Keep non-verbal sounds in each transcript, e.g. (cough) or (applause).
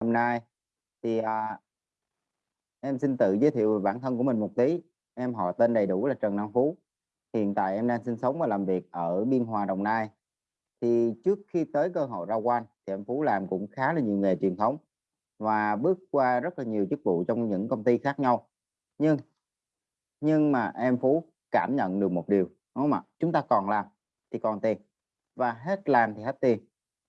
hôm nay. Thì à, em xin tự giới thiệu về bản thân của mình một tí. Em họ tên đầy đủ là Trần Năng Phú. Hiện tại em đang sinh sống và làm việc ở Biên Hòa Đồng Nai. Thì trước khi tới cơ hội ra quan thì em Phú làm cũng khá là nhiều nghề truyền thống và bước qua rất là nhiều chức vụ trong những công ty khác nhau. Nhưng nhưng mà em Phú cảm nhận được một điều đúng không ạ? Chúng ta còn làm thì còn tiền và hết làm thì hết tiền.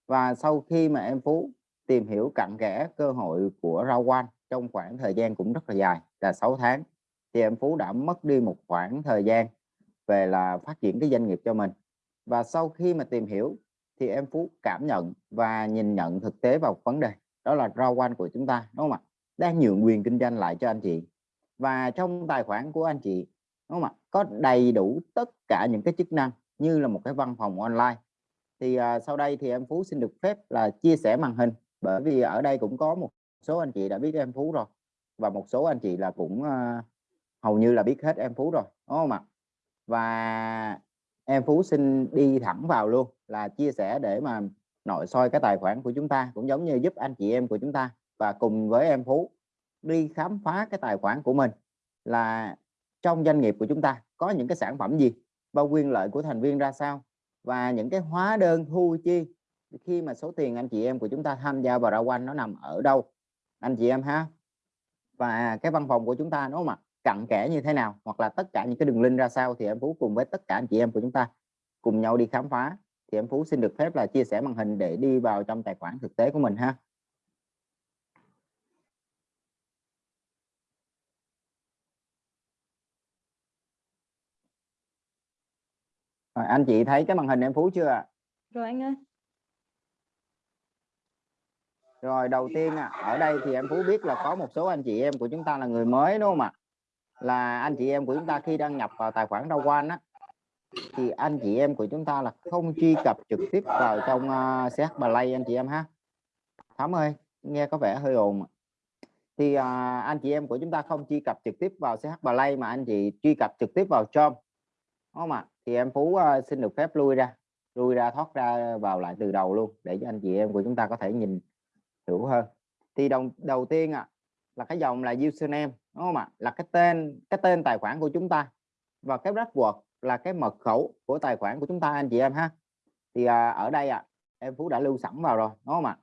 Và sau khi mà em Phú tìm hiểu cặn kẽ cơ hội của rau quan trong khoảng thời gian cũng rất là dài là 6 tháng. Thì em Phú đã mất đi một khoảng thời gian về là phát triển cái doanh nghiệp cho mình. Và sau khi mà tìm hiểu thì em Phú cảm nhận và nhìn nhận thực tế vào vấn đề đó là rau quan của chúng ta đúng không ạ? Đang nhượng quyền kinh doanh lại cho anh chị. Và trong tài khoản của anh chị đúng không ạ? Có đầy đủ tất cả những cái chức năng như là một cái văn phòng online. Thì uh, sau đây thì em Phú xin được phép là chia sẻ màn hình bởi vì ở đây cũng có một số anh chị đã biết em Phú rồi và một số anh chị là cũng uh, hầu như là biết hết em Phú rồi đúng không ạ? Và em Phú xin đi thẳng vào luôn là chia sẻ để mà nội soi cái tài khoản của chúng ta cũng giống như giúp anh chị em của chúng ta và cùng với em Phú đi khám phá cái tài khoản của mình là trong doanh nghiệp của chúng ta có những cái sản phẩm gì và quyền lợi của thành viên ra sao và những cái hóa đơn thu chi khi mà số tiền anh chị em của chúng ta tham gia vào rao quanh nó nằm ở đâu? Anh chị em ha? Và cái văn phòng của chúng ta nó mà cặn kẽ như thế nào? Hoặc là tất cả những cái đường link ra sao thì em Phú cùng với tất cả anh chị em của chúng ta cùng nhau đi khám phá. Thì em Phú xin được phép là chia sẻ màn hình để đi vào trong tài khoản thực tế của mình ha. Rồi, anh chị thấy cái màn hình em Phú chưa Rồi anh ơi. Rồi đầu tiên à, ở đây thì em Phú biết là có một số anh chị em của chúng ta là người mới đúng không ạ? Là anh chị em của chúng ta khi đăng nhập vào tài khoản Rau Quan á thì anh chị em của chúng ta là không truy cập trực tiếp vào trong uh, CH Play anh chị em ha. Thắm ơi, nghe có vẻ hơi ồn. Thì uh, anh chị em của chúng ta không truy cập trực tiếp vào CH Play mà anh chị truy cập trực tiếp vào Chrome. Đúng không ạ? Thì em Phú uh, xin được phép lui ra, lui ra thoát ra vào lại từ đầu luôn để cho anh chị em của chúng ta có thể nhìn hiểu hơn. Thì đầu đầu tiên ạ à, là cái dòng là username đúng không ạ? Là cái tên cái tên tài khoản của chúng ta và cái password là cái mật khẩu của tài khoản của chúng ta anh chị em ha thì à, ở đây ạ à, em Phú đã lưu sẵn vào rồi đúng không ạ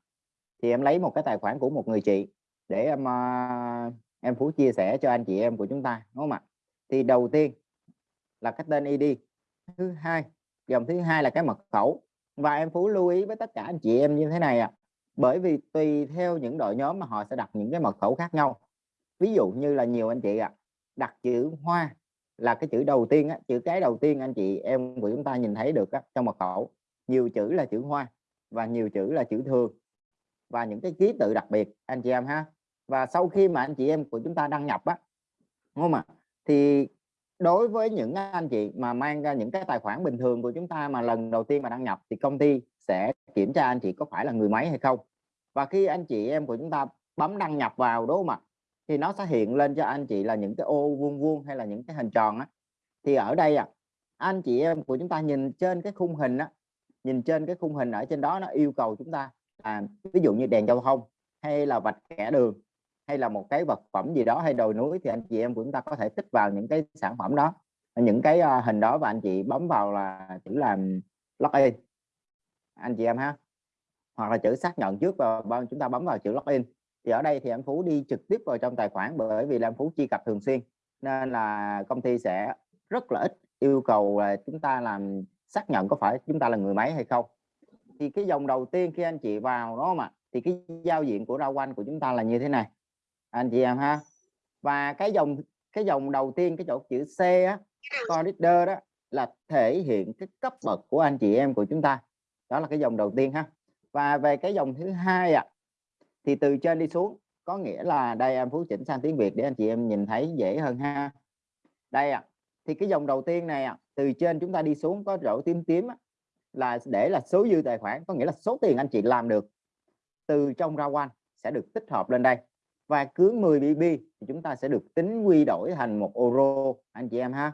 thì em lấy một cái tài khoản của một người chị để em à, em Phú chia sẻ cho anh chị em của chúng ta đúng không ạ thì đầu tiên là cái tên ID thứ hai dòng thứ hai là cái mật khẩu và em Phú lưu ý với tất cả anh chị em như thế này ạ à bởi vì tùy theo những đội nhóm mà họ sẽ đặt những cái mật khẩu khác nhau. Ví dụ như là nhiều anh chị ạ à, đặt chữ hoa là cái chữ đầu tiên á, chữ cái đầu tiên anh chị em của chúng ta nhìn thấy được á, trong mật khẩu. Nhiều chữ là chữ hoa và nhiều chữ là chữ thường. Và những cái ký tự đặc biệt anh chị em ha. Và sau khi mà anh chị em của chúng ta đăng nhập á đúng không ạ? Thì đối với những anh chị mà mang ra những cái tài khoản bình thường của chúng ta mà lần đầu tiên mà đăng nhập thì công ty sẽ kiểm tra anh chị có phải là người máy hay không. Và khi anh chị em của chúng ta bấm đăng nhập vào đúng không ạ thì nó sẽ hiện lên cho anh chị là những cái ô vuông vuông hay là những cái hình tròn á. Thì ở đây à anh chị em của chúng ta nhìn trên cái khung hình á nhìn trên cái khung hình ở trên đó nó yêu cầu chúng ta à, ví dụ như đèn giao thông hay là vạch kẻ đường hay là một cái vật phẩm gì đó hay đồi núi thì anh chị em của chúng ta có thể tích vào những cái sản phẩm đó những cái uh, hình đó và anh chị bấm vào là chữ làm login anh chị em ha. Hoặc là chữ xác nhận trước và chúng ta bấm vào chữ login. Thì ở đây thì em Phú đi trực tiếp vào trong tài khoản bởi vì là em Phú truy cập thường xuyên. Nên là công ty sẽ rất là ít yêu cầu là chúng ta làm xác nhận có phải chúng ta là người máy hay không. Thì cái dòng đầu tiên khi anh chị vào đó mà thì cái giao diện của rau quanh của chúng ta là như thế này. Anh chị em ha. Và cái dòng cái dòng đầu tiên cái chỗ chữ C á đó là thể hiện cái cấp bậc của anh chị em của chúng ta đó là cái dòng đầu tiên ha. Và về cái dòng thứ hai ạ à, thì từ trên đi xuống có nghĩa là đây em phú chỉnh sang tiếng Việt để anh chị em nhìn thấy dễ hơn ha. Đây ạ à, thì cái dòng đầu tiên này à, từ trên chúng ta đi xuống có rổ tím tím á, là để là số dư tài khoản có nghĩa là số tiền anh chị làm được từ trong ra quan sẽ được tích hợp lên đây. Và cứ 10 BB thì chúng ta sẽ được tính quy đổi thành một euro anh chị em ha.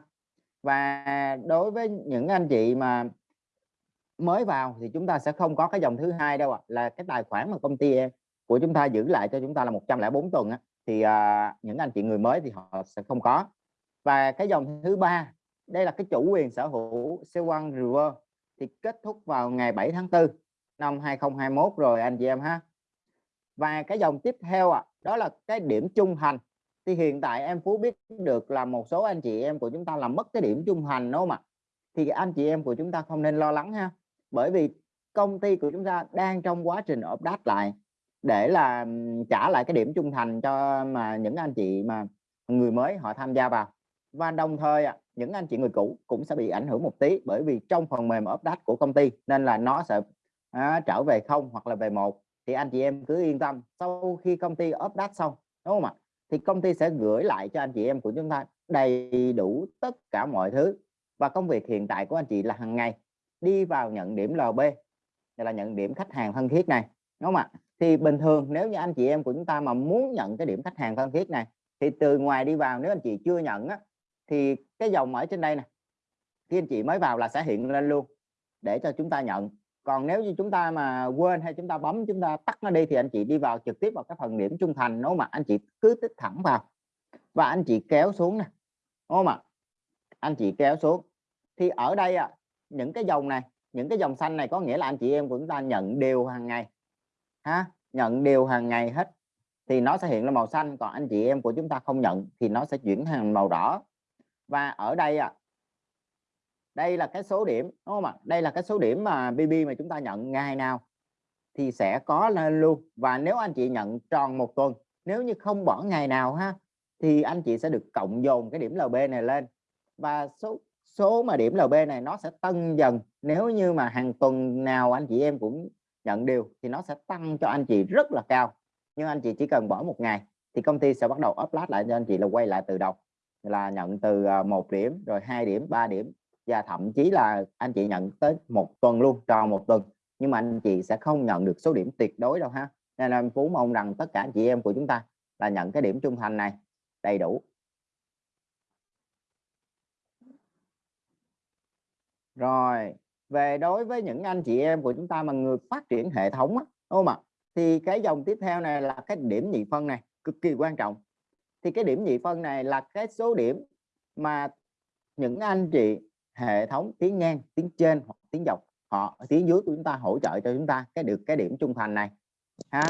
Và đối với những anh chị mà mới vào thì chúng ta sẽ không có cái dòng thứ hai đâu ạ à, là cái tài khoản mà công ty của chúng ta giữ lại cho chúng ta là 104 tuần á, thì à, những anh chị người mới thì họ sẽ không có. Và cái dòng thứ ba đây là cái chủ quyền sở hữu C1 River thì kết thúc vào ngày 7 tháng 4 năm 2021 rồi anh chị em ha. Và cái dòng tiếp theo ạ à, đó là cái điểm trung thành thì hiện tại em Phú biết được là một số anh chị em của chúng ta làm mất cái điểm trung thành đúng không ạ? Thì anh chị em của chúng ta không nên lo lắng ha bởi vì công ty của chúng ta đang trong quá trình update lại để là trả lại cái điểm trung thành cho mà những anh chị mà người mới họ tham gia vào. Và đồng thời những anh chị người cũ cũng sẽ bị ảnh hưởng một tí bởi vì trong phần mềm update của công ty nên là nó sẽ à, trở về không hoặc là về một thì anh chị em cứ yên tâm. Sau khi công ty update xong đúng không ạ? Thì công ty sẽ gửi lại cho anh chị em của chúng ta đầy đủ tất cả mọi thứ. Và công việc hiện tại của anh chị là hàng ngày đi vào nhận điểm LB là nhận điểm khách hàng thân thiết này đúng không ạ? Thì bình thường nếu như anh chị em của chúng ta mà muốn nhận cái điểm khách hàng thân thiết này thì từ ngoài đi vào nếu anh chị chưa nhận á, thì cái dòng ở trên đây nè khi anh chị mới vào là sẽ hiện lên luôn để cho chúng ta nhận. Còn nếu như chúng ta mà quên hay chúng ta bấm chúng ta tắt nó đi thì anh chị đi vào trực tiếp vào cái phần điểm trung thành nó mà anh chị cứ tích thẳng vào và anh chị kéo xuống nè đúng không ạ? Anh chị kéo xuống. Thì ở đây à, những cái dòng này, những cái dòng xanh này có nghĩa là anh chị em của chúng ta nhận đều hàng ngày, ha? Nhận đều hàng ngày hết, thì nó sẽ hiện là màu xanh, còn anh chị em của chúng ta không nhận thì nó sẽ chuyển thành màu đỏ. Và ở đây à đây là cái số điểm, đúng không ạ? Đây là cái số điểm mà BB mà chúng ta nhận ngày nào thì sẽ có lên luôn. Và nếu anh chị nhận tròn một tuần, nếu như không bỏ ngày nào ha, thì anh chị sẽ được cộng dồn cái điểm LB này lên. Và số số mà điểm LB này nó sẽ tăng dần. Nếu như mà hàng tuần nào anh chị em cũng nhận điều thì nó sẽ tăng cho anh chị rất là cao. Nhưng anh chị chỉ cần bỏ một ngày thì công ty sẽ bắt đầu upload lại cho anh chị là quay lại từ đầu. Là nhận từ à, một điểm, rồi hai điểm, ba điểm. Và thậm chí là anh chị nhận tới một tuần luôn, tròn một tuần. Nhưng mà anh chị sẽ không nhận được số điểm tuyệt đối đâu ha. Nên là Phú mong rằng tất cả anh chị em của chúng ta là nhận cái điểm trung thành này đầy đủ. Rồi về đối với những anh chị em của chúng ta mà người phát triển hệ thống á, đúng không ạ? Thì cái dòng tiếp theo này là cái điểm nhị phân này cực kỳ quan trọng. Thì cái điểm nhị phân này là cái số điểm mà những anh chị hệ thống tiếng ngang tiếng trên hoặc tiếng dọc họ tiếng dưới của chúng ta hỗ trợ cho chúng ta cái được cái điểm trung thành này ha?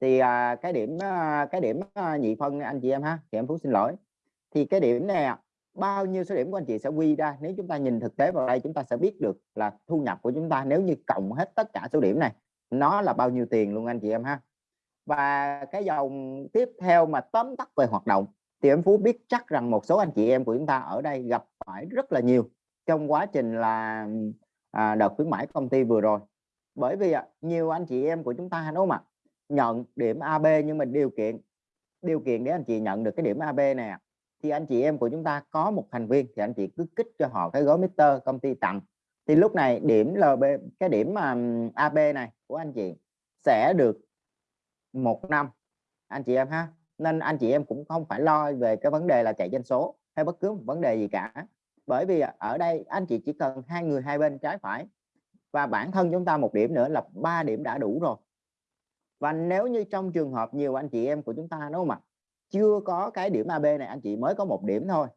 Thì à, cái điểm à, cái điểm à, nhị phân anh chị em ha thì em phú xin lỗi. Thì cái điểm này bao nhiêu số điểm của anh chị sẽ quy ra. Nếu chúng ta nhìn thực tế vào đây chúng ta sẽ biết được là thu nhập của chúng ta nếu như cộng hết tất cả số điểm này nó là bao nhiêu tiền luôn anh chị em ha. Và cái dòng tiếp theo mà tóm tắt về hoạt động thì em Phú biết chắc rằng một số anh chị em của chúng ta ở đây gặp phải rất là nhiều trong quá trình là à, đợt khuyến mãi công ty vừa rồi. Bởi vì à, nhiều anh chị em của chúng ta đúng không ạ? Nhận điểm AB nhưng mà điều kiện điều kiện để anh chị nhận được cái điểm AB này thì anh chị em của chúng ta có một thành viên thì anh chị cứ kích cho họ cái gói Mister công ty tặng. Thì lúc này điểm LB cái điểm mà AB này của anh chị sẽ được một năm, anh chị em ha. Nên anh chị em cũng không phải lo về cái vấn đề là chạy doanh số hay bất cứ một vấn đề gì cả. Bởi vì ở đây anh chị chỉ cần hai người hai bên trái phải và bản thân chúng ta một điểm nữa là ba điểm đã đủ rồi. Và nếu như trong trường hợp nhiều anh chị em của chúng ta, đúng không ạ? Chưa có cái điểm AB này anh chị mới có một điểm thôi.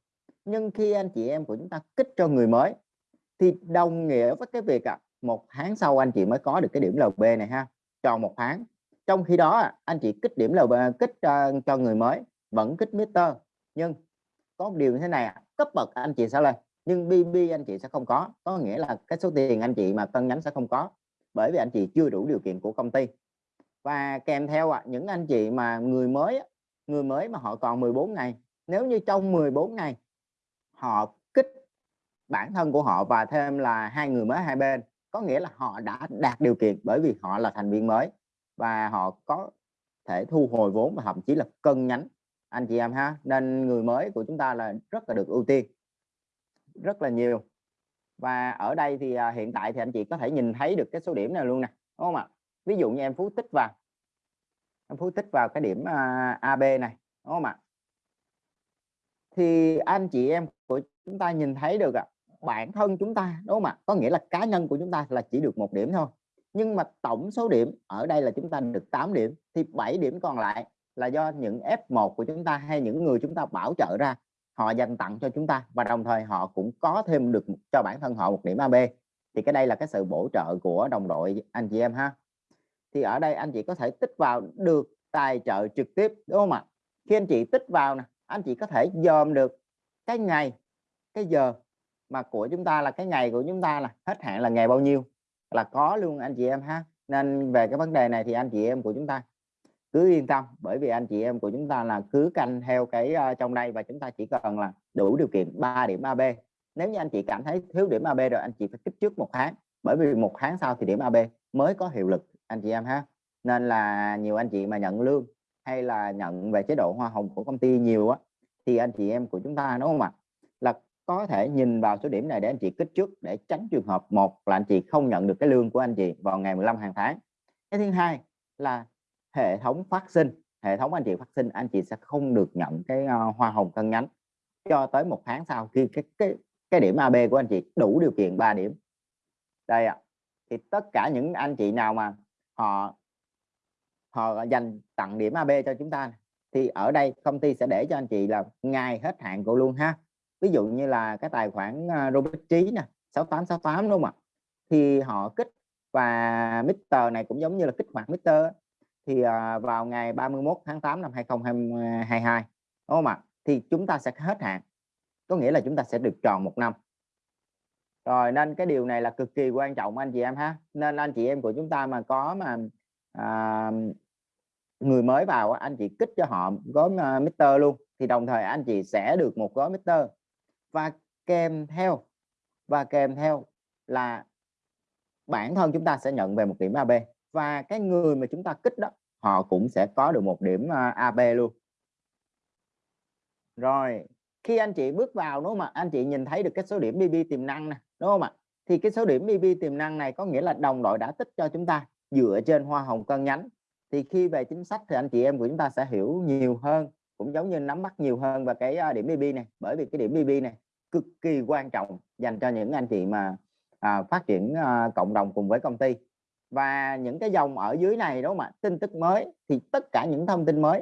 Nhưng khi anh chị em của chúng ta kích cho người mới thì đồng nghĩa với cái việc à, một tháng sau anh chị mới có được cái điểm LB này ha tròn một tháng. Trong khi đó anh chị kích điểm LB kích uh, cho người mới vẫn kích meter nhưng có một điều như thế này cấp bậc anh chị sẽ lên nhưng BB anh chị sẽ không có. Có nghĩa là cái số tiền anh chị mà cân nhánh sẽ không có bởi vì anh chị chưa đủ điều kiện của công ty. Và kèm theo à, những anh chị mà người mới người mới mà họ còn 14 ngày. Nếu như trong 14 ngày, họ kích bản thân của họ và thêm là hai người mới hai bên, có nghĩa là họ đã đạt điều kiện bởi vì họ là thành viên mới và họ có thể thu hồi vốn và thậm chí là cân nhánh. Anh chị em ha, nên người mới của chúng ta là rất là được ưu tiên, rất là nhiều. Và ở đây thì à, hiện tại thì anh chị có thể nhìn thấy được cái số điểm này luôn nè, đúng không ạ? Ví dụ như em phú tích vào em phú tích vào cái điểm à, AB này đúng không ạ? Thì anh chị em của chúng ta nhìn thấy được ạ à, bản thân chúng ta đúng không ạ? Có nghĩa là cá nhân của chúng ta là chỉ được một điểm thôi. Nhưng mà tổng số điểm ở đây là chúng ta được 8 điểm thì 7 điểm còn lại là do những F1 của chúng ta hay những người chúng ta bảo trợ ra họ dành tặng cho chúng ta và đồng thời họ cũng có thêm được cho bản thân họ một điểm AB thì cái đây là cái sự bổ trợ của đồng đội anh chị em ha thì ở đây anh chị có thể tích vào được tài trợ trực tiếp đúng không ạ? Khi anh chị tích vào nè anh chị có thể dòm được cái ngày cái giờ mà của chúng ta là cái ngày của chúng ta là hết hạn là ngày bao nhiêu? Là có luôn anh chị em ha. Nên về cái vấn đề này thì anh chị em của chúng ta cứ yên tâm bởi vì anh chị em của chúng ta là cứ canh theo cái uh, trong đây và chúng ta chỉ cần là đủ điều kiện 3 điểm AB nếu như anh chị cảm thấy thiếu điểm AB rồi anh chị phải kích trước một tháng bởi vì một tháng sau thì điểm AB mới có hiệu lực anh chị em ha. Nên là nhiều anh chị mà nhận lương hay là nhận về chế độ hoa hồng của công ty nhiều á thì anh chị em của chúng ta đúng không ạ? Là có thể nhìn vào số điểm này để anh chị kích trước để tránh trường hợp một là anh chị không nhận được cái lương của anh chị vào ngày 15 hàng tháng. Cái thứ hai là hệ thống phát sinh hệ thống anh chị phát sinh anh chị sẽ không được nhận cái uh, hoa hồng cân nhánh cho tới một tháng sau khi cái cái cái điểm AB của anh chị đủ điều kiện 3 điểm. Đây ạ. À, thì tất cả những anh chị nào mà họ họ dành tặng điểm AB cho chúng ta thì ở đây công ty sẽ để cho anh chị là ngày hết hạn của luôn ha. Ví dụ như là cái tài khoản à, Robert Trí nè 6868 đúng không ạ? Thì họ kích và Mr này cũng giống như là kích hoạt Mr thì à, vào ngày 31 tháng 8 năm 2022 đúng không ạ? Thì chúng ta sẽ hết hạn. Có nghĩa là chúng ta sẽ được tròn một năm rồi nên cái điều này là cực kỳ quan trọng anh chị em ha. Nên anh chị em của chúng ta mà có mà à, người mới vào anh chị kích cho họ gói à, uh, Mr luôn thì đồng thời anh chị sẽ được một gói Mr và kèm theo và kèm theo là bản thân chúng ta sẽ nhận về một điểm AB và cái người mà chúng ta kích đó họ cũng sẽ có được một điểm à, uh, AB luôn. Rồi khi anh chị bước vào đúng không ạ? Anh chị nhìn thấy được cái số điểm BB tiềm năng nè đúng không ạ? Thì cái số điểm EV tiềm năng này có nghĩa là đồng đội đã tích cho chúng ta dựa trên hoa hồng cân nhánh. Thì khi về chính sách thì anh chị em của chúng ta sẽ hiểu nhiều hơn cũng giống như nắm bắt nhiều hơn về cái à, điểm EV này. Bởi vì cái điểm EV này cực kỳ quan trọng dành cho những anh chị mà à, phát triển à, cộng đồng cùng với công ty. Và những cái dòng ở dưới này đúng không ạ? Tin tức mới thì tất cả những thông tin mới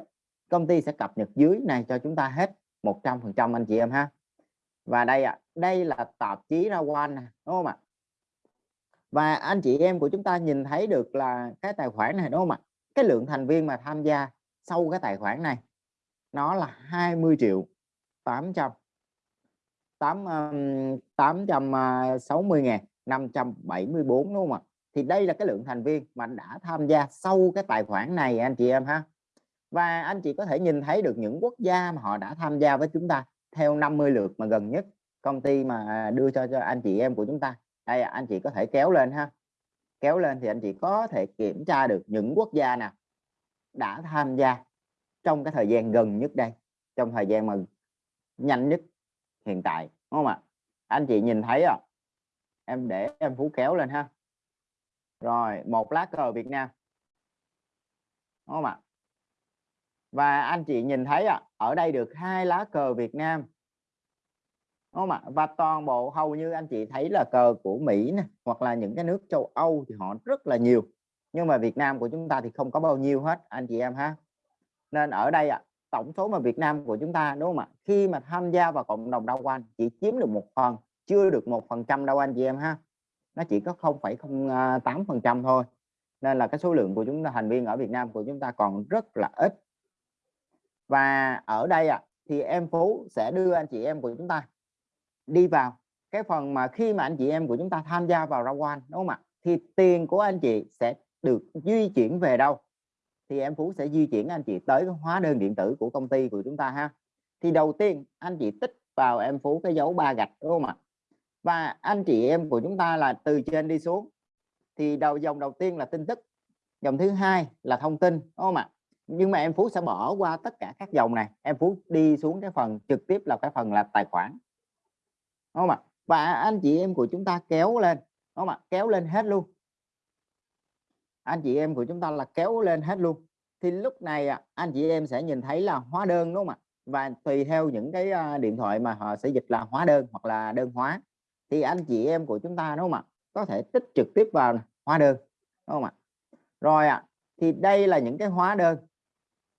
công ty sẽ cập nhật dưới này cho chúng ta hết 100% anh chị em ha và đây ạ à, đây là tạp chí ra quan đúng không ạ? Và anh chị em của chúng ta nhìn thấy được là cái tài khoản này đúng không ạ? Cái lượng thành viên mà tham gia sau cái tài khoản này nó là 20 triệu 800 8 860 ngàn 574 đúng không ạ? Thì đây là cái lượng thành viên mà đã tham gia sau cái tài khoản này anh chị em ha. Và anh chị có thể nhìn thấy được những quốc gia mà họ đã tham gia với chúng ta theo 50 lượt mà gần nhất công ty mà đưa cho cho anh chị em của chúng ta. Đây, anh chị có thể kéo lên ha. Kéo lên thì anh chị có thể kiểm tra được những quốc gia nào đã tham gia trong cái thời gian gần nhất đây, trong thời gian mà nhanh nhất hiện tại, đúng không ạ? Anh chị nhìn thấy à em để em phú kéo lên ha. Rồi, một lá cờ Việt Nam, đúng không ạ? Và anh chị nhìn thấy à, ở đây được hai lá cờ Việt Nam. Đúng không ạ? Và toàn bộ hầu như anh chị thấy là cờ của Mỹ này hoặc là những cái nước châu Âu thì họ rất là nhiều. Nhưng mà Việt Nam của chúng ta thì không có bao nhiêu hết anh chị em ha. Nên ở đây ạ à, tổng số mà Việt Nam của chúng ta đúng không ạ? Khi mà tham gia vào cộng đồng đau quanh chỉ chiếm được một phần chưa được một phần trăm đâu anh chị em ha. Nó chỉ có 0,08 à, phần trăm thôi. Nên là cái số lượng của chúng ta thành viên ở Việt Nam của chúng ta còn rất là ít và ở đây ạ à, thì em Phú sẽ đưa anh chị em của chúng ta đi vào cái phần mà khi mà anh chị em của chúng ta tham gia vào ra quan đúng không ạ? Thì tiền của anh chị sẽ được di chuyển về đâu? Thì em Phú sẽ di chuyển anh chị tới cái hóa đơn điện tử của công ty của chúng ta ha. Thì đầu tiên anh chị tích vào em Phú cái dấu ba gạch đúng không ạ? Và anh chị em của chúng ta là từ trên đi xuống. Thì đầu dòng đầu tiên là tin tức dòng thứ hai là thông tin đúng không ạ? Nhưng mà em Phú sẽ bỏ qua tất cả các dòng này. Em Phú đi xuống cái phần trực tiếp là cái phần là tài khoản. Đúng không ạ? Và anh chị em của chúng ta kéo lên. Đúng không ạ? Kéo lên hết luôn. Anh chị em của chúng ta là kéo lên hết luôn. Thì lúc này anh chị em sẽ nhìn thấy là hóa đơn đúng không ạ? Và tùy theo những cái à, điện thoại mà họ sẽ dịch là hóa đơn hoặc là đơn hóa thì anh chị em của chúng ta đúng không ạ? Có thể tích trực tiếp vào hóa đơn đúng không ạ? Rồi ạ à, thì đây là những cái hóa đơn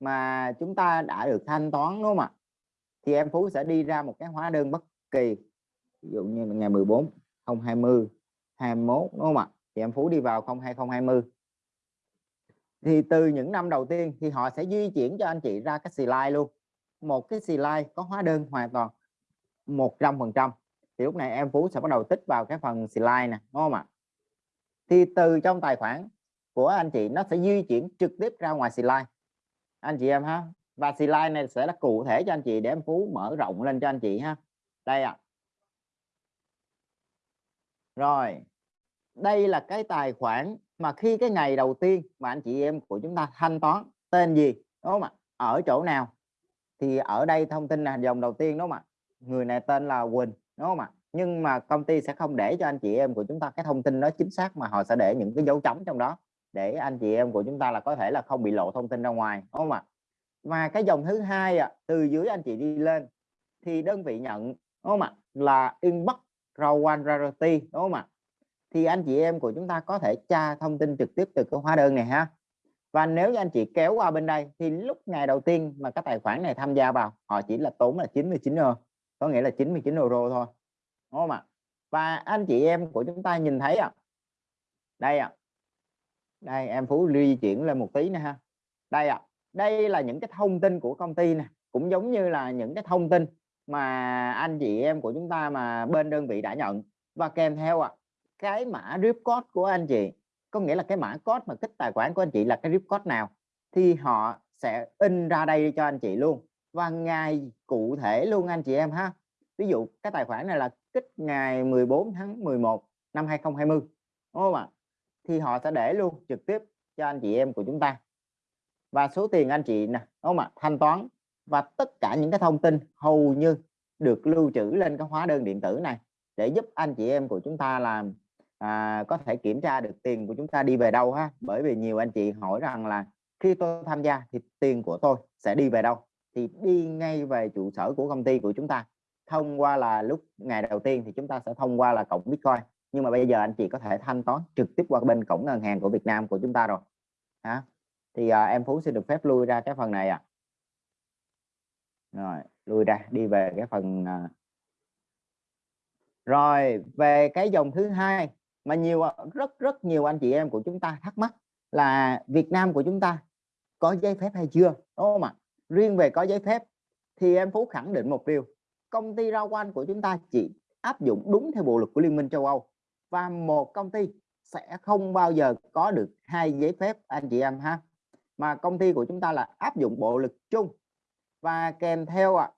mà chúng ta đã được thanh toán, đúng không ạ? Thì em Phú sẽ đi ra một cái hóa đơn bất kỳ. Ví dụ như ngày 14 020 21 đúng không ạ? Thì em Phú đi vào 02020 thì từ những năm đầu tiên thì họ sẽ di chuyển cho anh chị ra cái slide luôn. Một cái slide có hóa đơn hoàn toàn 100 phần trăm. Thì lúc này em Phú sẽ bắt đầu tích vào cái phần slide nè, đúng không ạ? Thì từ trong tài khoản của anh chị nó sẽ di chuyển trực tiếp ra ngoài slide anh chị em ha và slide này sẽ là cụ thể cho anh chị để em Phú mở rộng lên cho anh chị ha. Đây ạ. À. rồi, đây là cái tài khoản mà khi cái ngày đầu tiên mà anh chị em của chúng ta thanh toán, tên gì, đúng không ạ? Ở chỗ nào? Thì ở đây thông tin là dòng đầu tiên, đúng không ạ? Người này tên là Quỳnh, đúng không ạ? Nhưng mà công ty sẽ không để cho anh chị em của chúng ta cái thông tin đó chính xác mà họ sẽ để những cái dấu chấm trong đó để anh chị em của chúng ta là có thể là không bị lộ thông tin ra ngoài đúng không ạ? Và cái dòng thứ hai ạ từ dưới anh chị đi lên thì đơn vị nhận đúng không ạ? Là inbox rawan rarity đúng không ạ? Thì anh chị em của chúng ta có thể tra thông tin trực tiếp từ cái hóa đơn này ha. Và nếu như anh chị kéo qua bên đây thì lúc ngày đầu tiên mà các tài khoản này tham gia vào họ chỉ là tốn là 99 euro có nghĩa là 99 euro thôi đúng không ạ? Và anh chị em của chúng ta nhìn thấy ạ à, đây ạ à, đây em phú di chuyển lên một tí nữa ha. Đây ạ à, đây là những cái thông tin của công ty nè. Cũng giống như là những cái thông tin mà anh chị em của chúng ta mà bên đơn vị đã nhận. Và kèm theo ạ à, cái mã rip code của anh chị có nghĩa là cái mã code mà kích tài khoản của anh chị là cái rip code nào thì họ sẽ in ra đây cho anh chị luôn. Và ngày cụ thể luôn anh chị em ha. Ví dụ cái tài khoản này là kích ngày 14 tháng 11 năm 2020 đúng không ạ? Thì họ sẽ để luôn trực tiếp cho anh chị em của chúng ta. Và số tiền anh chị nè đúng không ạ? Thanh toán và tất cả những cái thông tin hầu như được lưu trữ lên cái hóa đơn điện tử này để giúp anh chị em của chúng ta làm à, có thể kiểm tra được tiền của chúng ta đi về đâu ha? Bởi vì nhiều anh chị hỏi rằng là khi tôi tham gia thì tiền của tôi sẽ đi về đâu? Thì đi ngay về trụ sở của công ty của chúng ta. Thông qua là lúc ngày đầu tiên thì chúng ta sẽ thông qua là cổng Bitcoin nhưng mà bây giờ anh chị có thể thanh toán trực tiếp qua bên cổng ngân hàng của Việt Nam của chúng ta rồi. Hả? Thì à, em Phú xin được phép lui ra cái phần này à. rồi lui ra đi về cái phần à... rồi về cái dòng thứ hai mà nhiều rất rất nhiều anh chị em của chúng ta thắc mắc là Việt Nam của chúng ta có giấy phép hay chưa? Đúng không ạ? Riêng về có giấy phép thì em Phú khẳng định một điều. Công ty rau quanh của chúng ta chỉ áp dụng đúng theo bộ luật của Liên minh châu Âu và một công ty sẽ không bao giờ có được hai giấy phép anh chị em ha. Mà công ty của chúng ta là áp dụng bộ luật chung. Và kèm theo ạ à,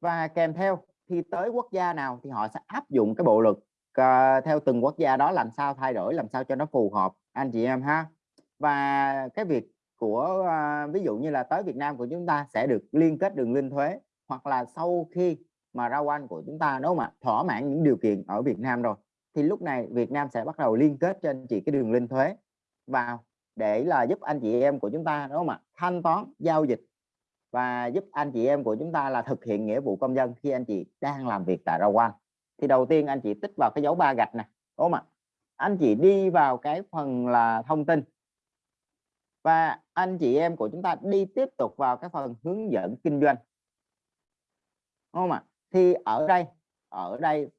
và kèm theo thì tới quốc gia nào thì họ sẽ áp dụng cái bộ luật uh, theo từng quốc gia đó làm sao thay đổi làm sao cho nó phù hợp anh chị em ha. Và cái việc của uh, ví dụ như là tới Việt Nam của chúng ta sẽ được liên kết đường linh thuế hoặc là sau khi mà rau anh của chúng ta đúng không ạ thỏa mãn những điều kiện ở Việt Nam rồi, thì lúc này Việt Nam sẽ bắt đầu liên kết cho anh chị cái đường link thuế vào để là giúp anh chị em của chúng ta đúng không ạ thanh toán, giao dịch và giúp anh chị em của chúng ta là thực hiện nghĩa vụ công dân khi anh chị đang làm việc tại rau quan thì đầu tiên anh chị tích vào cái dấu ba gạch này đúng không ạ? Anh chị đi vào cái phần là thông tin và anh chị em của chúng ta đi tiếp tục vào cái phần hướng dẫn kinh doanh, đúng không ạ? Thì ở đây ở đây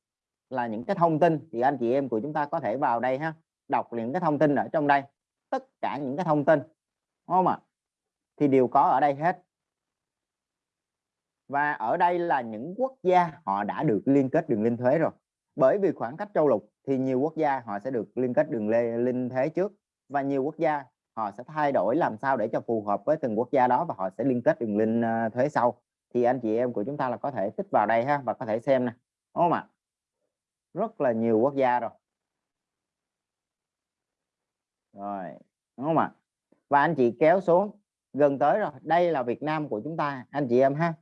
là những cái thông tin thì anh chị em của chúng ta có thể vào đây ha, đọc những cái thông tin ở trong đây, tất cả những cái thông tin, đúng không ạ? Thì đều có ở đây hết. Và ở đây là những quốc gia họ đã được liên kết đường linh thuế rồi. Bởi vì khoảng cách châu lục thì nhiều quốc gia họ sẽ được liên kết đường linh thuế trước, và nhiều quốc gia họ sẽ thay đổi làm sao để cho phù hợp với từng quốc gia đó và họ sẽ liên kết đường linh ờ, thuế sau thì anh chị em của chúng ta là có thể tích vào đây ha, và có thể xem nè. Đúng không ạ? Rất là nhiều quốc gia rồi. Rồi, đúng không ạ? Và anh chị kéo xuống, gần tới rồi, đây là Việt Nam của chúng ta, anh chị em ha.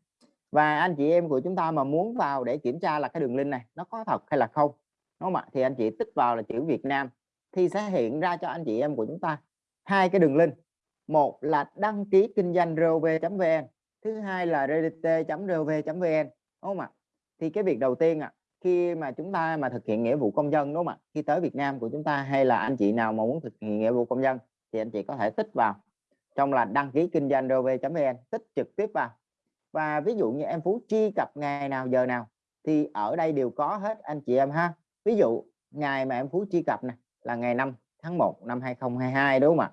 Và anh chị em của chúng ta mà muốn vào để kiểm tra là cái đường link này, nó có thật hay là không? Đúng không ạ? Thì anh chị tích vào là chữ Việt Nam, thì sẽ hiện ra cho anh chị em của chúng ta hai cái đường link. Một là đăng ký kinh doanh rov.vn thứ hai là rdt.rov.vn đúng không ạ? Thì cái việc đầu tiên ạ, khi mà chúng ta mà thực hiện nghĩa vụ công dân, đúng không ạ? Khi tới Việt Nam của chúng ta hay là anh chị nào mà muốn thực hiện nghĩa vụ công dân thì anh chị có thể tích vào, trong là đăng ký kinh doanh gov.vn tích trực tiếp vào. Và ví dụ như em Phú truy cập ngày nào, giờ nào, thì ở đây đều có hết anh chị em ha. Ví dụ, ngày mà em Phú truy cập này là ngày 5 tháng 1 năm 2022 đúng không ạ?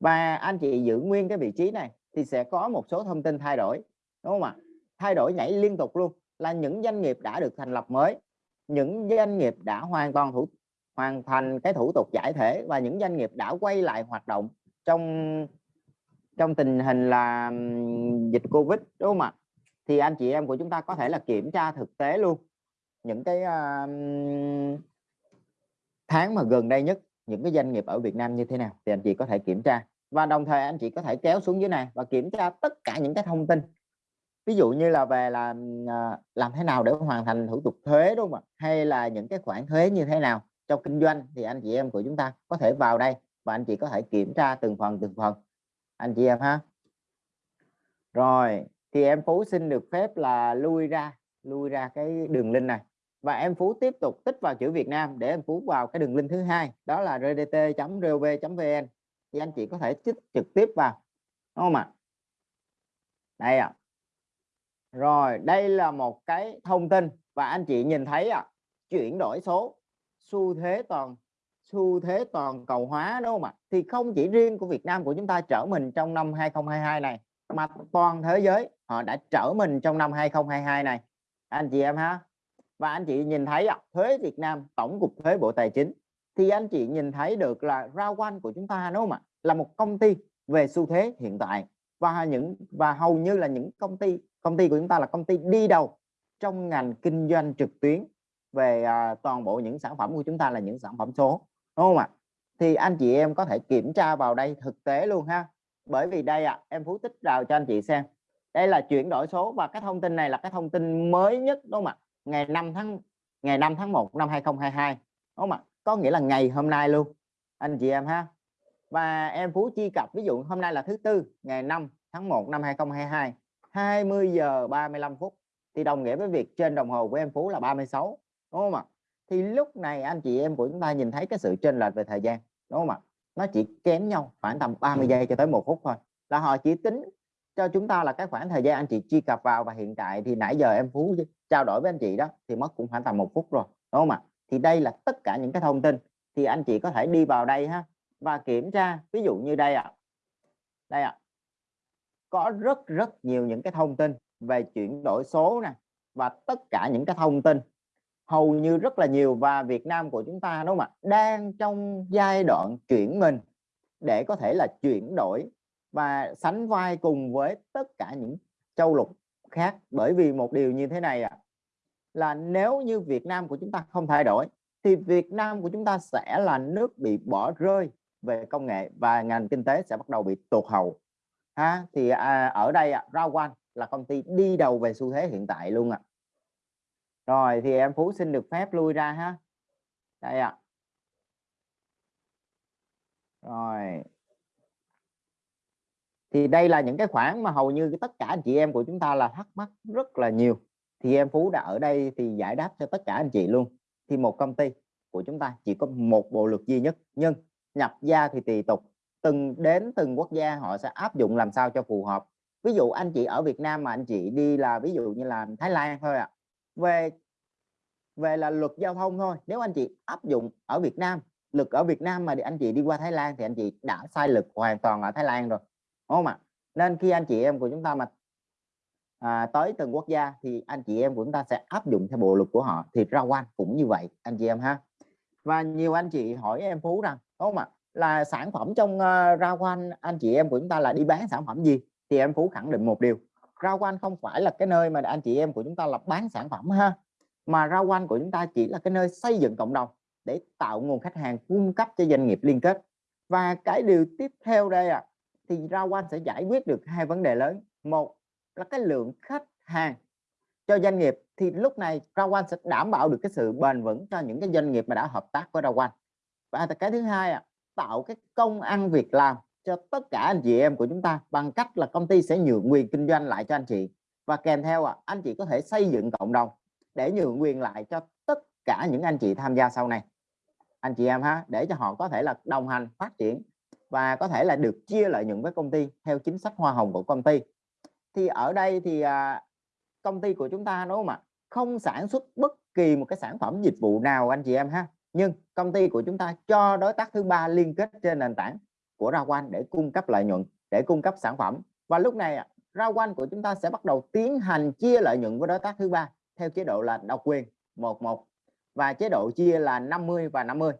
Và anh chị giữ nguyên cái vị trí này thì sẽ có một số thông tin thay đổi đúng không ạ? Thay đổi nhảy liên tục luôn là những doanh nghiệp đã được thành lập mới những doanh nghiệp đã hoàn toàn thủ hoàn thành cái thủ tục giải thể và những doanh nghiệp đã quay lại hoạt động trong trong tình hình là dịch Covid đúng không ạ? Thì anh chị em của chúng ta có thể là kiểm tra thực tế luôn những cái uh, tháng mà gần đây nhất những cái doanh nghiệp ở Việt Nam như thế nào thì anh chị có thể kiểm tra và đồng thời anh chị có thể kéo xuống dưới này và kiểm tra tất cả những cái thông tin. Ví dụ như là về là à, làm thế nào để hoàn thành thủ tục thuế, đúng không ạ? Hay là những cái khoản thuế như thế nào trong kinh doanh thì anh chị em của chúng ta có thể vào đây và anh chị có thể kiểm tra từng phần từng phần. Anh chị em ha. Rồi, thì em Phú xin được phép là lui ra lui ra cái đường link này. Và em Phú tiếp tục tích vào chữ Việt Nam để em Phú vào cái đường link thứ hai, đó là rdt.gov.vn thì anh chị có thể chích trực tiếp vào đúng không ạ? Đây ạ. À. rồi đây là một cái thông tin và anh chị nhìn thấy à, chuyển đổi số xu thế toàn xu thế toàn cầu hóa đúng không ạ? Thì không chỉ riêng của Việt Nam của chúng ta trở mình trong năm 2022 này mà toàn thế giới họ đã trở mình trong năm 2022 này. Anh chị em ha. Và anh chị nhìn thấy à, thuế Việt Nam tổng cục thuế Bộ Tài chính thì anh chị nhìn thấy được là rao quanh của chúng ta đúng không ạ? Là một công ty về xu thế hiện tại. Và những và hầu như là những công ty công ty của chúng ta là công ty đi đầu trong ngành kinh doanh trực tuyến về à, toàn bộ những sản phẩm của chúng ta là những sản phẩm số đúng không ạ? Thì anh chị em có thể kiểm tra vào đây thực tế luôn ha. Bởi vì đây ạ à, em phú tích rào cho anh chị xem. Đây là chuyển đổi số và cái thông tin này là cái thông tin mới nhất đúng không ạ? Ngày 5 tháng ngày 5 tháng 1 năm 2022 đúng không ạ? Có nghĩa là ngày hôm nay luôn. Anh chị em ha. Và em Phú chi cập, ví dụ hôm nay là thứ tư, ngày 5 tháng 1 năm 2022 20 giờ 35 phút. Thì đồng nghĩa với việc trên đồng hồ của em Phú là 36 đúng không ạ? Thì lúc này anh chị em của chúng ta nhìn thấy cái sự chênh lệch về thời gian, đúng không ạ? Nó chỉ kém nhau khoảng tầm 30 giây cho tới một phút thôi. Là họ chỉ tính cho chúng ta là cái khoảng thời gian anh chị truy cập vào và hiện tại thì nãy giờ em Phú trao đổi với anh chị đó, thì mất cũng khoảng tầm một phút rồi, đúng không ạ? Thì đây là tất cả những cái thông tin thì anh chị có thể đi vào đây ha và kiểm tra ví dụ như đây ạ à. đây ạ à. có rất rất nhiều những cái thông tin về chuyển đổi số nè và tất cả những cái thông tin hầu như rất là nhiều và Việt Nam của chúng ta đúng không ạ đang trong giai đoạn chuyển mình để có thể là chuyển đổi và sánh vai cùng với tất cả những châu lục khác bởi vì một điều như thế này ạ à, là nếu như Việt Nam của chúng ta không thay đổi thì Việt Nam của chúng ta sẽ là nước bị bỏ rơi về công nghệ và ngành kinh tế sẽ bắt đầu bị tụt hậu ha thì à, ở đây à, Rawan là công ty đi đầu về xu thế hiện tại luôn ạ à. rồi thì em Phú xin được phép lui ra ha đây ạ à. rồi thì đây là những cái khoản mà hầu như tất cả anh chị em của chúng ta là thắc mắc rất là nhiều thì em Phú đã ở đây thì giải đáp cho tất cả anh chị luôn. Thì một công ty của chúng ta chỉ có một bộ luật duy nhất, nhưng nhập gia thì tùy tục. Từng đến từng quốc gia họ sẽ áp dụng làm sao cho phù hợp. Ví dụ anh chị ở Việt Nam mà anh chị đi là ví dụ như là Thái Lan thôi ạ. À. về về là luật giao thông thôi. Nếu anh chị áp dụng ở Việt Nam lực ở Việt Nam mà anh chị đi qua Thái Lan thì anh chị đã sai lực hoàn toàn ở Thái Lan rồi. Đúng không ạ? Nên khi anh chị em của chúng ta mà à, tới từng quốc gia thì anh chị em của chúng ta sẽ áp dụng theo bộ luật của họ. Thì ra quan cũng như vậy anh chị em ha. Và nhiều anh chị hỏi em Phú rằng đúng không ạ? Là sản phẩm trong ờ, uh, rau quanh anh chị em của chúng ta là đi bán sản phẩm gì? Thì em Phú khẳng định một điều rau quan không phải là cái nơi mà anh chị em của chúng ta là bán sản phẩm ha mà rau quan của chúng ta chỉ là cái nơi xây dựng cộng đồng để tạo nguồn khách hàng cung cấp cho doanh nghiệp liên kết. Và cái điều tiếp theo đây à thì rau quan sẽ giải quyết được hai vấn đề lớn. Một là cái lượng khách hàng cho doanh nghiệp thì lúc này Rawan sẽ đảm bảo được cái sự bền vững cho những cái doanh nghiệp mà đã hợp tác với Rawan. Và cái thứ hai tạo cái công ăn việc làm cho tất cả anh chị em của chúng ta bằng cách là công ty sẽ nhượng quyền kinh doanh lại cho anh chị. Và kèm theo à, anh chị có thể xây dựng cộng đồng để nhượng quyền lại cho tất cả những anh chị tham gia sau này. Anh chị em ha để cho họ có thể là đồng hành phát triển và có thể là được chia lợi nhuận với công ty theo chính sách hoa hồng của công ty thì ở đây thì à, công ty của chúng ta đúng không ạ? Không sản xuất bất kỳ một cái sản phẩm dịch vụ nào anh chị em ha. Nhưng công ty của chúng ta cho đối tác thứ ba liên kết trên nền tảng của Rao Quan để cung cấp lợi nhuận để cung cấp sản phẩm. Và lúc này Rao Quan của chúng ta sẽ bắt đầu tiến hành chia lợi nhuận với đối tác thứ ba theo chế độ là độc quyền 11 và chế độ chia là 50 và 50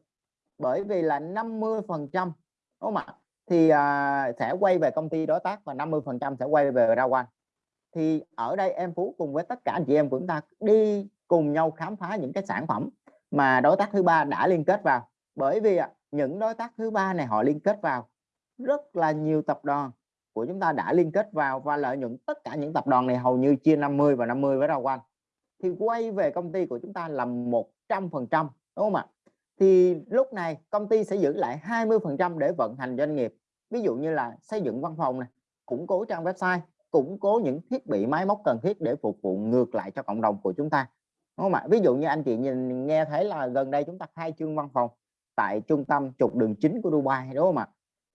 bởi vì là 50 phần trăm đúng không ạ? Thì à, sẽ quay về công ty đối tác và 50 phần trăm sẽ quay về ra Quan thì ở đây em Phú cùng với tất cả anh chị em của chúng ta đi cùng nhau khám phá những cái sản phẩm mà đối tác thứ ba đã liên kết vào. Bởi vì à, những đối tác thứ ba này họ liên kết vào. Rất là nhiều tập đoàn của chúng ta đã liên kết vào và lợi nhuận tất cả những tập đoàn này hầu như chia 50 và 50 với Rao Quanh thì quay về công ty của chúng ta là 100 phần trăm đúng không ạ? Thì lúc này công ty sẽ giữ lại 20% để vận hành doanh nghiệp. Ví dụ như là xây dựng văn phòng này củng cố trang website củng cố những thiết bị máy móc cần thiết để phục vụ ngược lại cho cộng đồng của chúng ta. Đúng không ạ? Ví dụ như anh chị nhìn nghe thấy là gần đây chúng ta khai trương văn phòng tại trung tâm trục đường chính của Dubai đúng không ạ?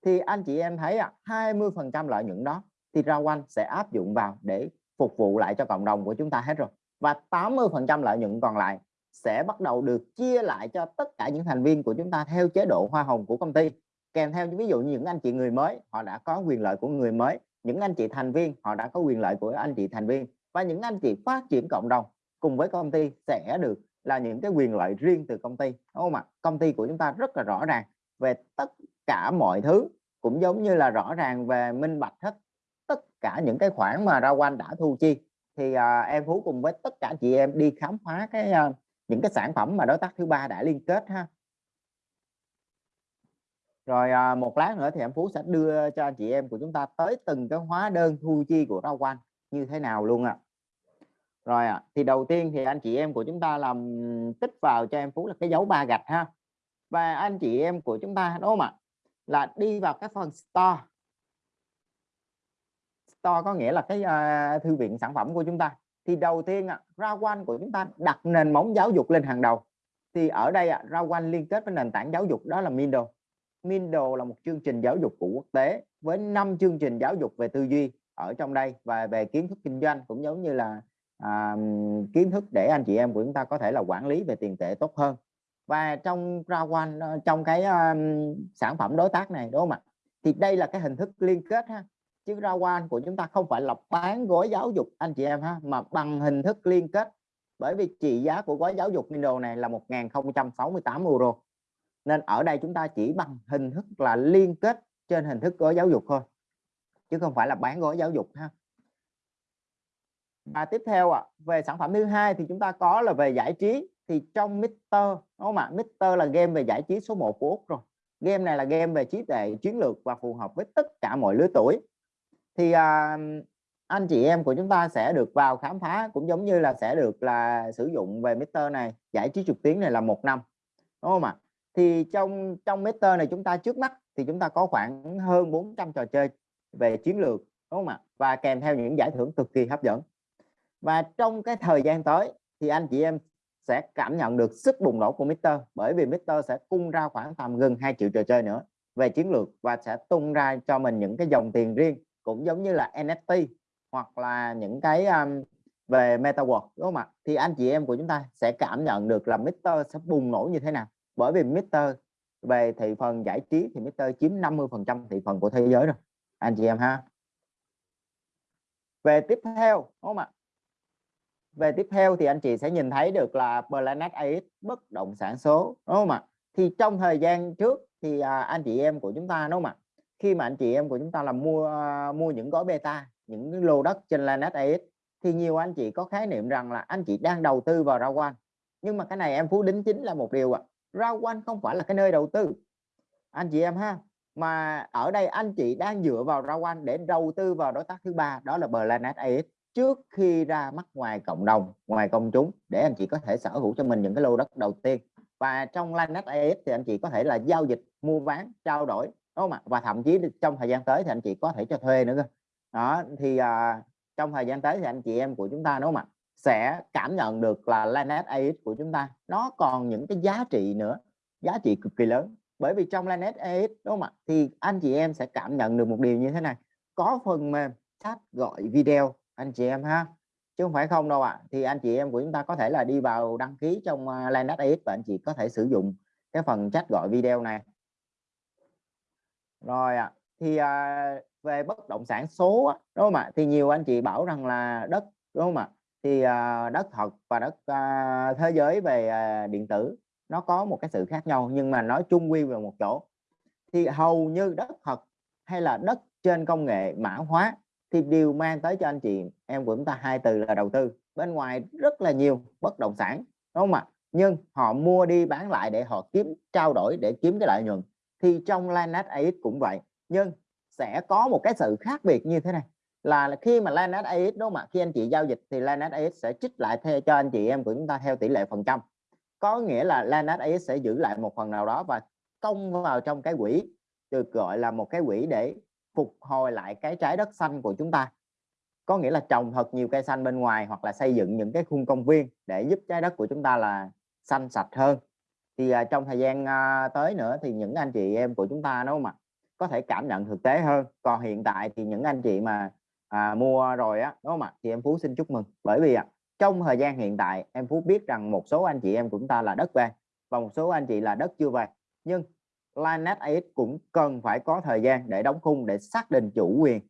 Thì anh chị em thấy à, 20 phần trăm lợi nhuận đó thì Rao quanh sẽ áp dụng vào để phục vụ lại cho cộng đồng của chúng ta hết rồi. Và 80 phần trăm lợi nhuận còn lại sẽ bắt đầu được chia lại cho tất cả những thành viên của chúng ta theo chế độ hoa hồng của công ty. Kèm theo ví dụ như những anh chị người mới họ đã có quyền lợi của người mới. Những anh chị thành viên họ đã có quyền lợi của anh chị thành viên. Và những anh chị phát triển cộng đồng cùng với công ty sẽ được là những cái quyền lợi riêng từ công ty. Đúng không ạ? Công ty của chúng ta rất là rõ ràng về tất cả mọi thứ cũng giống như là rõ ràng về minh bạch hết tất cả những cái khoản mà ra Quanh đã thu chi. Thì à, em Phú cùng với tất cả chị em đi khám phá cái à, những cái sản phẩm mà đối tác thứ ba đã liên kết ha. Rồi à, một lát nữa thì em Phú sẽ đưa cho anh chị em của chúng ta tới từng cái hóa đơn thu chi của rau Quanh như thế nào luôn ạ. À rồi à, thì đầu tiên thì anh chị em của chúng ta làm tích vào cho em Phú là cái dấu ba gạch ha. Và anh chị em của chúng ta đúng không ạ? Là đi vào cái phần store. Store có nghĩa là cái uh, thư viện sản phẩm của chúng ta thì đầu tiên à, quan của chúng ta đặt nền móng giáo dục lên hàng đầu. Thì ở đây à, quan liên kết với nền tảng giáo dục đó là Mindo. Mindo là một chương trình giáo dục của quốc tế với 5 chương trình giáo dục về tư duy ở trong đây và về kiến thức kinh doanh cũng giống như là à, kiến thức để anh chị em của chúng ta có thể là quản lý về tiền tệ tốt hơn. Và trong ra quan ờ, trong cái um, sản phẩm đối tác này đúng không ạ? Thì đây là cái hình thức liên kết ha chứ ra quan của chúng ta không phải là bán gói giáo dục anh chị em ha mà bằng hình thức liên kết. Bởi vì trị giá của gói giáo dục Mindo này là 1068 euro. Nên ở đây chúng ta chỉ bằng hình thức là liên kết trên hình thức gói giáo dục thôi chứ không phải là bán gói giáo dục ha. Và tiếp theo ạ à, về sản phẩm thứ hai thì chúng ta có là về giải trí. Thì trong Mister đúng không ạ? Mister là game về giải trí số 1 của Úc rồi. Game này là game về trí tuệ chiến lược và phù hợp với tất cả mọi lứa tuổi thì à, anh chị em của chúng ta sẽ được vào khám phá cũng giống như là sẽ được là sử dụng về meter này giải trí trực tuyến này là một năm đúng không ạ? Thì trong trong meter này chúng ta trước mắt thì chúng ta có khoảng hơn 400 trò chơi về chiến lược đúng không ạ? Và kèm theo những giải thưởng cực kỳ hấp dẫn. Và trong cái thời gian tới thì anh chị em sẽ cảm nhận được sức bùng nổ của Mister bởi vì Mister sẽ cung ra khoảng tầm gần 2 triệu trò chơi nữa về chiến lược và sẽ tung ra cho mình những cái dòng tiền riêng cũng giống như là NFT hoặc là những cái um, về MetaWorld đúng không ạ? Thì anh chị em của chúng ta sẽ cảm nhận được là Mister sẽ bùng nổ như thế nào. Bởi vì Mister về thị phần giải trí thì Mister chiếm 50% thị phần của thế giới rồi. Anh chị em ha. Về tiếp theo đúng không ạ? Về tiếp theo thì anh chị sẽ nhìn thấy được là Planet AX bất động sản số đúng không ạ? Thì trong thời gian trước thì à, anh chị em của chúng ta đúng không ạ? Khi mà anh chị em của chúng ta là mua uh, mua những gói beta những lô đất trên Lanet AX thì nhiều anh chị có khái niệm rằng là anh chị đang đầu tư vào rau quan nhưng mà cái này em phú đính chính là một điều ạ à. rau quan không phải là cái nơi đầu tư anh chị em ha mà ở đây anh chị đang dựa vào rau quan để đầu tư vào đối tác thứ ba đó là Planet AX trước khi ra mắt ngoài cộng đồng ngoài công chúng để anh chị có thể sở hữu cho mình những cái lô đất đầu tiên và trong Linex AX thì anh chị có thể là giao dịch mua bán trao đổi không ạ? Và thậm chí trong thời gian tới thì anh chị có thể cho thuê nữa cơ. Đó thì à, trong thời gian tới thì anh chị em của chúng ta đúng không ạ sẽ cảm nhận được là Lanet AX của chúng ta nó còn những cái giá trị nữa giá trị cực kỳ lớn. Bởi vì trong Lanet AX đúng không ạ thì anh chị em sẽ cảm nhận được một điều như thế này có phần mềm chat gọi video anh chị em ha. Chứ không phải không đâu ạ à. thì anh chị em của chúng ta có thể là đi vào đăng ký trong à, Lanet AX và anh chị có thể sử dụng cái phần chat gọi video này rồi ạ à. thì à, về bất động sản số đúng không ạ? Thì nhiều anh chị bảo rằng là đất đúng không ạ? Thì à, đất thật và đất à, thế giới về à, điện tử nó có một cái sự khác nhau nhưng mà nói chung quy về một chỗ. Thì hầu như đất thật hay là đất trên công nghệ mã hóa thì đều mang tới cho anh chị em của chúng ta hai từ là đầu tư. Bên ngoài rất là nhiều bất động sản đúng không ạ? Nhưng họ mua đi bán lại để họ kiếm trao đổi để kiếm cái lợi nhuận thì trong Linux AX cũng vậy, nhưng sẽ có một cái sự khác biệt như thế này, là khi mà Linux AX đúng không ạ? Khi anh chị giao dịch thì Linux AX sẽ trích lại theo, cho anh chị em của chúng ta theo tỷ lệ phần trăm. Có nghĩa là Linux AX sẽ giữ lại một phần nào đó và công vào trong cái quỹ, được gọi là một cái quỹ để phục hồi lại cái trái đất xanh của chúng ta. Có nghĩa là trồng thật nhiều cây xanh bên ngoài hoặc là xây dựng những cái khung công viên để giúp trái đất của chúng ta là xanh sạch hơn thì à, trong thời gian à, tới nữa thì những anh chị em của chúng ta đúng không ạ có thể cảm nhận thực tế hơn. Còn hiện tại thì những anh chị mà à, mua rồi á đúng không ạ thì em Phú xin chúc mừng. Bởi vì à, trong thời gian hiện tại em Phú biết rằng một số anh chị em của chúng ta là đất về và một số anh chị là đất chưa về nhưng Linenet AX cũng cần phải có thời gian để đóng khung để xác định chủ quyền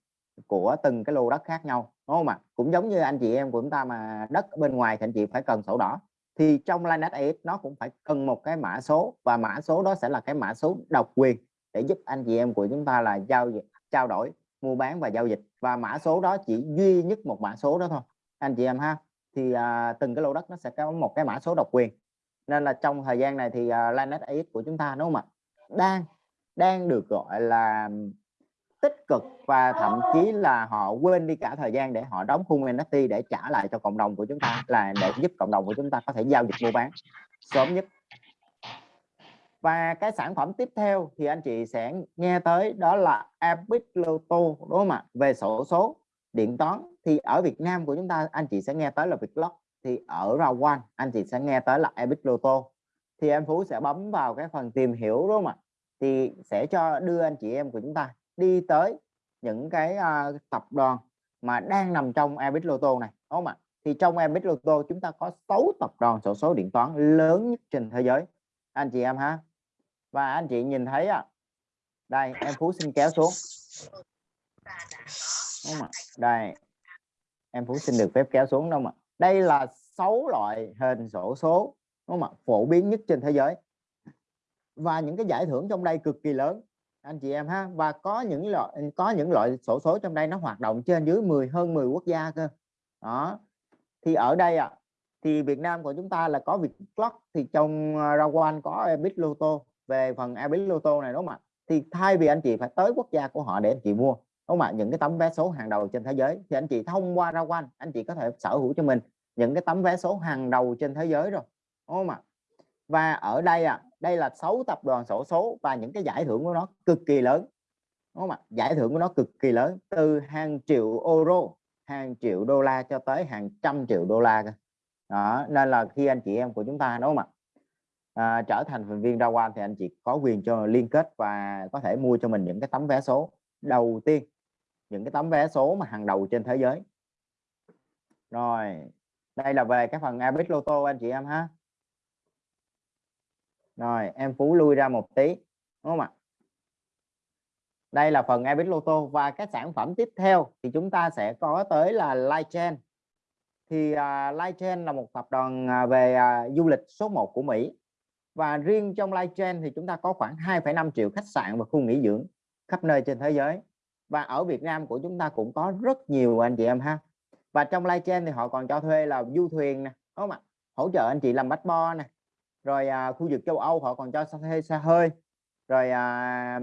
của từng cái lô đất khác nhau. Đúng không ạ? Cũng giống như anh chị em của chúng ta mà đất bên ngoài thì anh chị phải cần sổ đỏ thì trong Linenet AX nó cũng phải cần một cái mã số và mã số đó sẽ là cái mã số độc quyền để giúp anh chị em của chúng ta là giao trao đổi mua bán và giao dịch. Và mã số đó chỉ duy nhất một mã số đó thôi. Anh chị em ha thì à, từng cái lô đất nó sẽ có một cái mã số độc quyền. Nên là trong thời gian này thì à, uh, Linenet AX của chúng ta đúng không ạ? Đang đang được gọi là tích cực và thậm chí là họ quên đi cả thời gian để họ đóng khung NFT để trả lại cho cộng đồng của chúng ta, là để giúp cộng đồng của chúng ta có thể giao dịch mua bán sớm nhất. Và cái sản phẩm tiếp theo thì anh chị sẽ nghe tới đó là Epic Loto đúng không ạ? Về sổ số điện toán. Thì ở Việt Nam của chúng ta, anh chị sẽ nghe tới là Vietlock thì ở Rawan, anh chị sẽ nghe tới là Epic Loto thì em Phú sẽ bấm vào cái phần tìm hiểu, đúng không ạ? Thì sẽ cho đưa anh chị em của chúng ta đi tới những cái uh, tập đoàn mà đang nằm trong Ebit Lotto này đúng không ạ? Thì trong Ebit Lotto chúng ta có 6 tập đoàn sổ số điện toán lớn nhất trên thế giới. Anh chị em ha. Và anh chị nhìn thấy à đây em Phú xin kéo xuống. Đúng không ạ? Đây. Em Phú xin được phép kéo xuống đâu mà đây là 6 loại hình sổ số đúng không ạ? Phổ biến nhất trên thế giới. Và những cái giải thưởng trong đây cực kỳ lớn anh chị em ha và có những loại có những loại sổ số trong đây nó hoạt động trên dưới 10 hơn 10 quốc gia cơ. Đó. Thì ở đây ạ à, thì Việt Nam của chúng ta là có Vietclock thì trong uh, Rawan có Ebit Loto về phần Ebit Loto này đúng không ạ? Thì thay vì anh chị phải tới quốc gia của họ để anh chị mua đúng không ạ? Những cái tấm vé số hàng đầu trên thế giới. Thì anh chị thông qua Rawan anh chị có thể sở hữu cho mình những cái tấm vé số hàng đầu trên thế giới rồi đúng không ạ? Và ở đây à đây là 6 tập đoàn sổ số và những cái giải thưởng của nó cực kỳ lớn. Đúng không ạ? Giải thưởng của nó cực kỳ lớn từ hàng triệu euro hàng triệu đô la cho tới hàng trăm triệu đô la đó nên là khi anh chị em của chúng ta đúng không ạ? À, trở thành thành viên Rawan thì anh chị có quyền cho liên kết và có thể mua cho mình những cái tấm vé số. Đầu tiên những cái tấm vé số mà hàng đầu trên thế giới. Rồi đây là về cái phần Abit Lotto anh chị em ha rồi em Phú lui ra một tí đúng không ạ? Đây là phần ebit Lotto và các sản phẩm tiếp theo thì chúng ta sẽ có tới là Lightchain thì à, uh, Lightchain là một tập đoàn à, về uh, du lịch số 1 của Mỹ. Và riêng trong Lightchain thì chúng ta có khoảng 2,5 triệu khách sạn và khu nghỉ dưỡng khắp nơi trên thế giới. Và ở Việt Nam của chúng ta cũng có rất nhiều anh chị em ha. Và trong Lightchain thì họ còn cho thuê là du thuyền nè đúng không ạ? Hỗ trợ anh chị làm bách bo nè rồi à, khu vực châu Âu họ còn cho thuê xe hơi. Rồi à,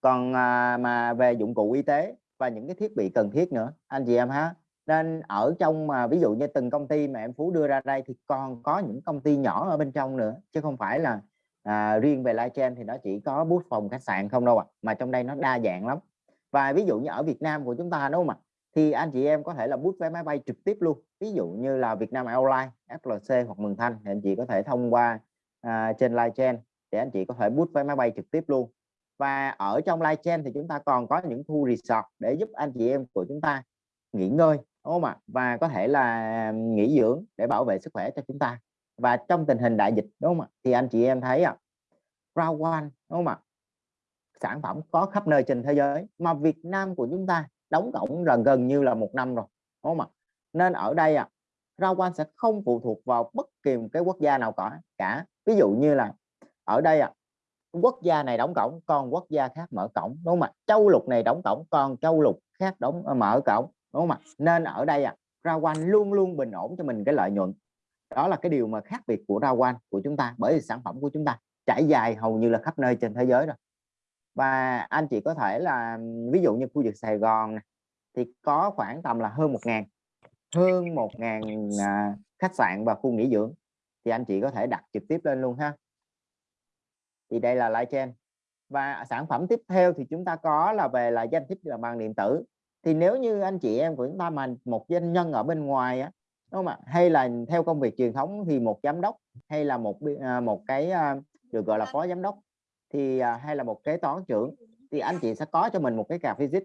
còn à, mà về dụng cụ y tế và những cái thiết bị cần thiết nữa. Anh chị em ha. Nên ở trong mà ví dụ như từng công ty mà em Phú đưa ra đây thì còn có những công ty nhỏ ở bên trong nữa. Chứ không phải là à, riêng về live chain thì nó chỉ có bút phòng khách sạn không đâu ạ. À. mà trong đây nó đa dạng lắm. Và ví dụ như ở Việt Nam của chúng ta đúng không ạ? Thì anh chị em có thể là bút vé máy bay trực tiếp luôn. Ví dụ như là Vietnam Airlines FLC hoặc Mường Thanh thì anh chị có thể thông qua à, trên live chain để anh chị có thể bút vé máy bay trực tiếp luôn. Và ở trong live chain thì chúng ta còn có những khu resort để giúp anh chị em của chúng ta nghỉ ngơi đúng không ạ? Và có thể là à, nghỉ dưỡng để bảo vệ sức khỏe cho chúng ta. Và trong tình hình đại dịch đúng không ạ? Thì anh chị em thấy ạ Round One đúng không ạ? Sản phẩm có khắp nơi trên thế giới mà Việt Nam của chúng ta đóng cổng gần gần như là một năm rồi đúng không ạ? Nên ở đây à, Round quan sẽ không phụ thuộc vào bất kỳ một cái quốc gia nào cả cả. Ví dụ như là ở đây à, quốc gia này đóng cổng còn quốc gia khác mở cổng đúng không ạ? Châu lục này đóng cổng còn châu lục khác đóng ờ, mở cổng đúng không ạ? Nên ở đây à, Round quan luôn luôn bình ổn cho mình cái lợi nhuận. Đó là cái điều mà khác biệt của Round quan của chúng ta bởi vì sản phẩm của chúng ta trải dài hầu như là khắp nơi trên thế giới rồi và anh chị có thể là ví dụ như khu vực Sài Gòn này, thì có khoảng tầm là hơn một ngàn hơn một ngàn à, khách sạn và khu nghỉ dưỡng thì anh chị có thể đặt trực tiếp lên luôn ha. Thì đây là live chain. Và sản phẩm tiếp theo thì chúng ta có là về là danh thiếp là bằng điện tử. Thì nếu như anh chị em của chúng ta mà một doanh nhân ở bên ngoài á đúng không ạ? Hay là theo công việc truyền thống thì một giám đốc hay là một à, một cái à, được gọi là phó giám đốc thì à, hay là một kế toán trưởng thì anh chị sẽ có cho mình một cái cà visit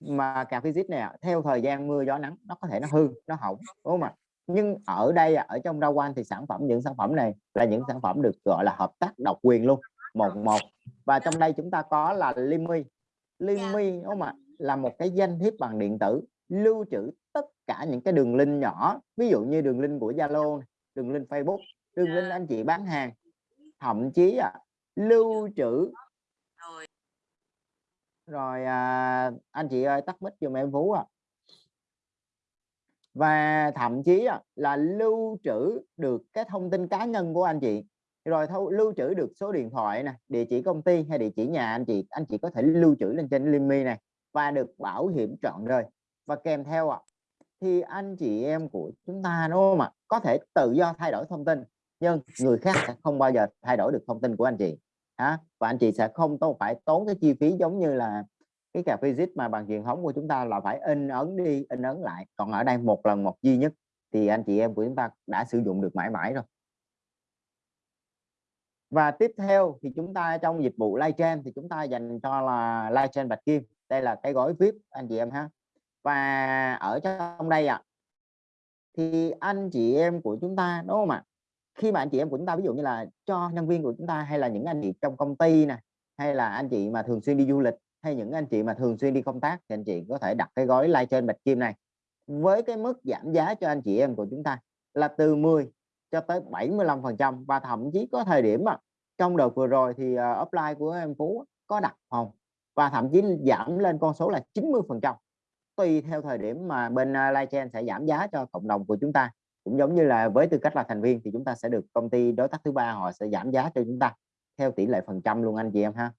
mà cà visit này theo thời gian mưa gió nắng nó có thể nó hư nó hỏng đúng không ạ? Nhưng ở đây ở trong rau quan thì sản phẩm những sản phẩm này là những sản phẩm được gọi là hợp tác độc quyền luôn một một. Và trong đây chúng ta có là Limi. Limi đúng không ạ? Là một cái danh thiếp bằng điện tử lưu trữ tất cả những cái đường link nhỏ ví dụ như đường link của Zalo đường link Facebook đường link anh chị bán hàng. Thậm chí à, lưu trữ. Rồi. À, anh chị ơi tắt mic giùm em Phú à và thậm chí à, là lưu trữ được cái thông tin cá nhân của anh chị. Rồi thâu, lưu trữ được số điện thoại nè địa chỉ công ty hay địa chỉ nhà anh chị anh chị có thể lưu trữ lên trên Limi này và được bảo hiểm trọn đời. Và kèm theo ạ à, thì anh chị em của chúng ta đúng không ạ? Có thể tự do thay đổi thông tin nhưng người khác sẽ không bao giờ thay đổi được thông tin của anh chị ha và anh chị sẽ không tốn phải tốn cái chi phí giống như là cái cà phê zip mà bằng truyền thống của chúng ta là phải in ấn đi in ấn lại. Còn ở đây một lần một duy nhất thì anh chị em của chúng ta đã sử dụng được mãi mãi rồi. Và tiếp theo thì chúng ta trong dịch vụ live stream thì chúng ta dành cho là live stream bạch kim. Đây là cái gói vip anh chị em ha. Và ở trong đây ạ à, thì anh chị em của chúng ta đúng không ạ? Khi mà anh chị em của chúng ta ví dụ như là cho nhân viên của chúng ta hay là những anh chị trong công ty nè hay là anh chị mà thường xuyên đi du lịch hay những anh chị mà thường xuyên đi công tác thì anh chị có thể đặt cái gói live trên bạch kim này. Với cái mức giảm giá cho anh chị em của chúng ta là từ 10 cho tới 75 phần trăm và thậm chí có thời điểm mà trong đợt vừa rồi thì ờ, uh, offline của em Phú có đặt phòng và thậm chí giảm lên con số là 90 phần trăm. Tùy theo thời điểm mà bên uh, live chain sẽ giảm giá cho cộng đồng của chúng ta cũng giống như là với tư cách là thành viên thì chúng ta sẽ được công ty đối tác thứ ba họ sẽ giảm giá cho chúng ta theo tỷ lệ phần trăm luôn anh chị em ha.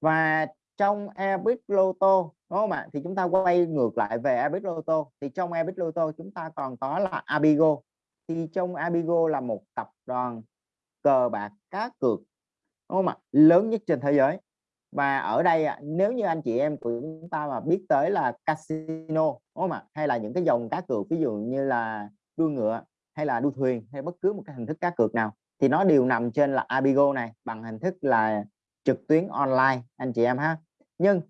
Và trong Airbit Loto đúng không ạ? Thì chúng ta quay ngược lại về Airbit loto thì trong Airbit loto chúng ta còn có là Abigo. Thì trong Abigo là một tập đoàn cờ bạc cá cược, đúng không ạ? Lớn nhất trên thế giới và ở đây nếu như anh chị em của chúng ta mà biết tới là casino, đúng không ạ? Hay là những cái dòng cá cược, ví dụ như là đua ngựa, hay là đua thuyền, hay bất cứ một cái hình thức cá cược nào, thì nó đều nằm trên là Abigo này, bằng hình thức là trực tuyến online, anh chị em ha. Nhưng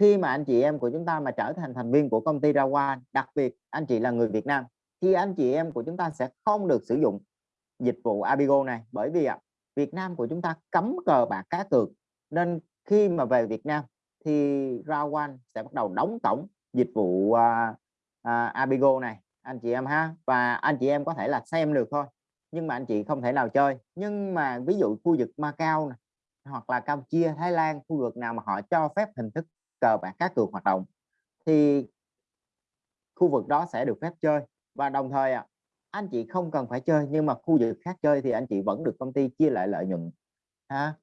khi mà anh chị em của chúng ta mà trở thành thành viên của công ty Rawa đặc biệt anh chị là người Việt Nam, thì anh chị em của chúng ta sẽ không được sử dụng dịch vụ Abigo này. Bởi vì ạ, Việt Nam của chúng ta cấm cờ bạc cá cược, nên khi mà về Việt Nam thì Rawan sẽ bắt đầu đóng tổng dịch vụ uh, uh, Abigo này. Anh chị em ha và anh chị em có thể là xem được thôi nhưng mà anh chị không thể nào chơi. Nhưng mà ví dụ khu vực Macau này, hoặc là Campuchia, Thái Lan, khu vực nào mà họ cho phép hình thức cờ bạc cá cược hoạt động thì khu vực đó sẽ được phép chơi. Và đồng thời à, anh chị không cần phải chơi nhưng mà khu vực khác chơi thì anh chị vẫn được công ty chia lại lợi nhuận ha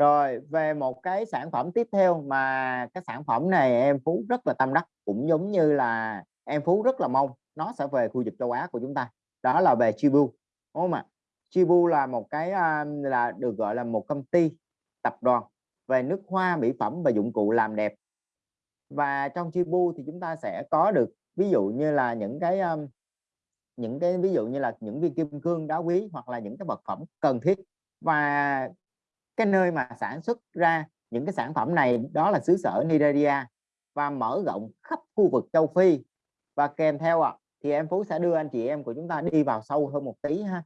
rồi, về một cái sản phẩm tiếp theo mà cái sản phẩm này em Phú rất là tâm đắc, cũng giống như là em Phú rất là mong nó sẽ về khu vực châu Á của chúng ta. Đó là về Chibu, đúng không ạ? Chibu là một cái là được gọi là một công ty tập đoàn về nước hoa, mỹ phẩm và dụng cụ làm đẹp. Và trong Chibu thì chúng ta sẽ có được ví dụ như là những cái những cái ví dụ như là những viên kim cương đá quý hoặc là những cái vật phẩm cần thiết. Và cái nơi mà sản xuất ra những cái sản phẩm này đó là xứ sở Nigeria và mở rộng khắp khu vực châu Phi. Và kèm theo ạ à, thì em Phú sẽ đưa anh chị em của chúng ta đi vào sâu hơn một tí ha.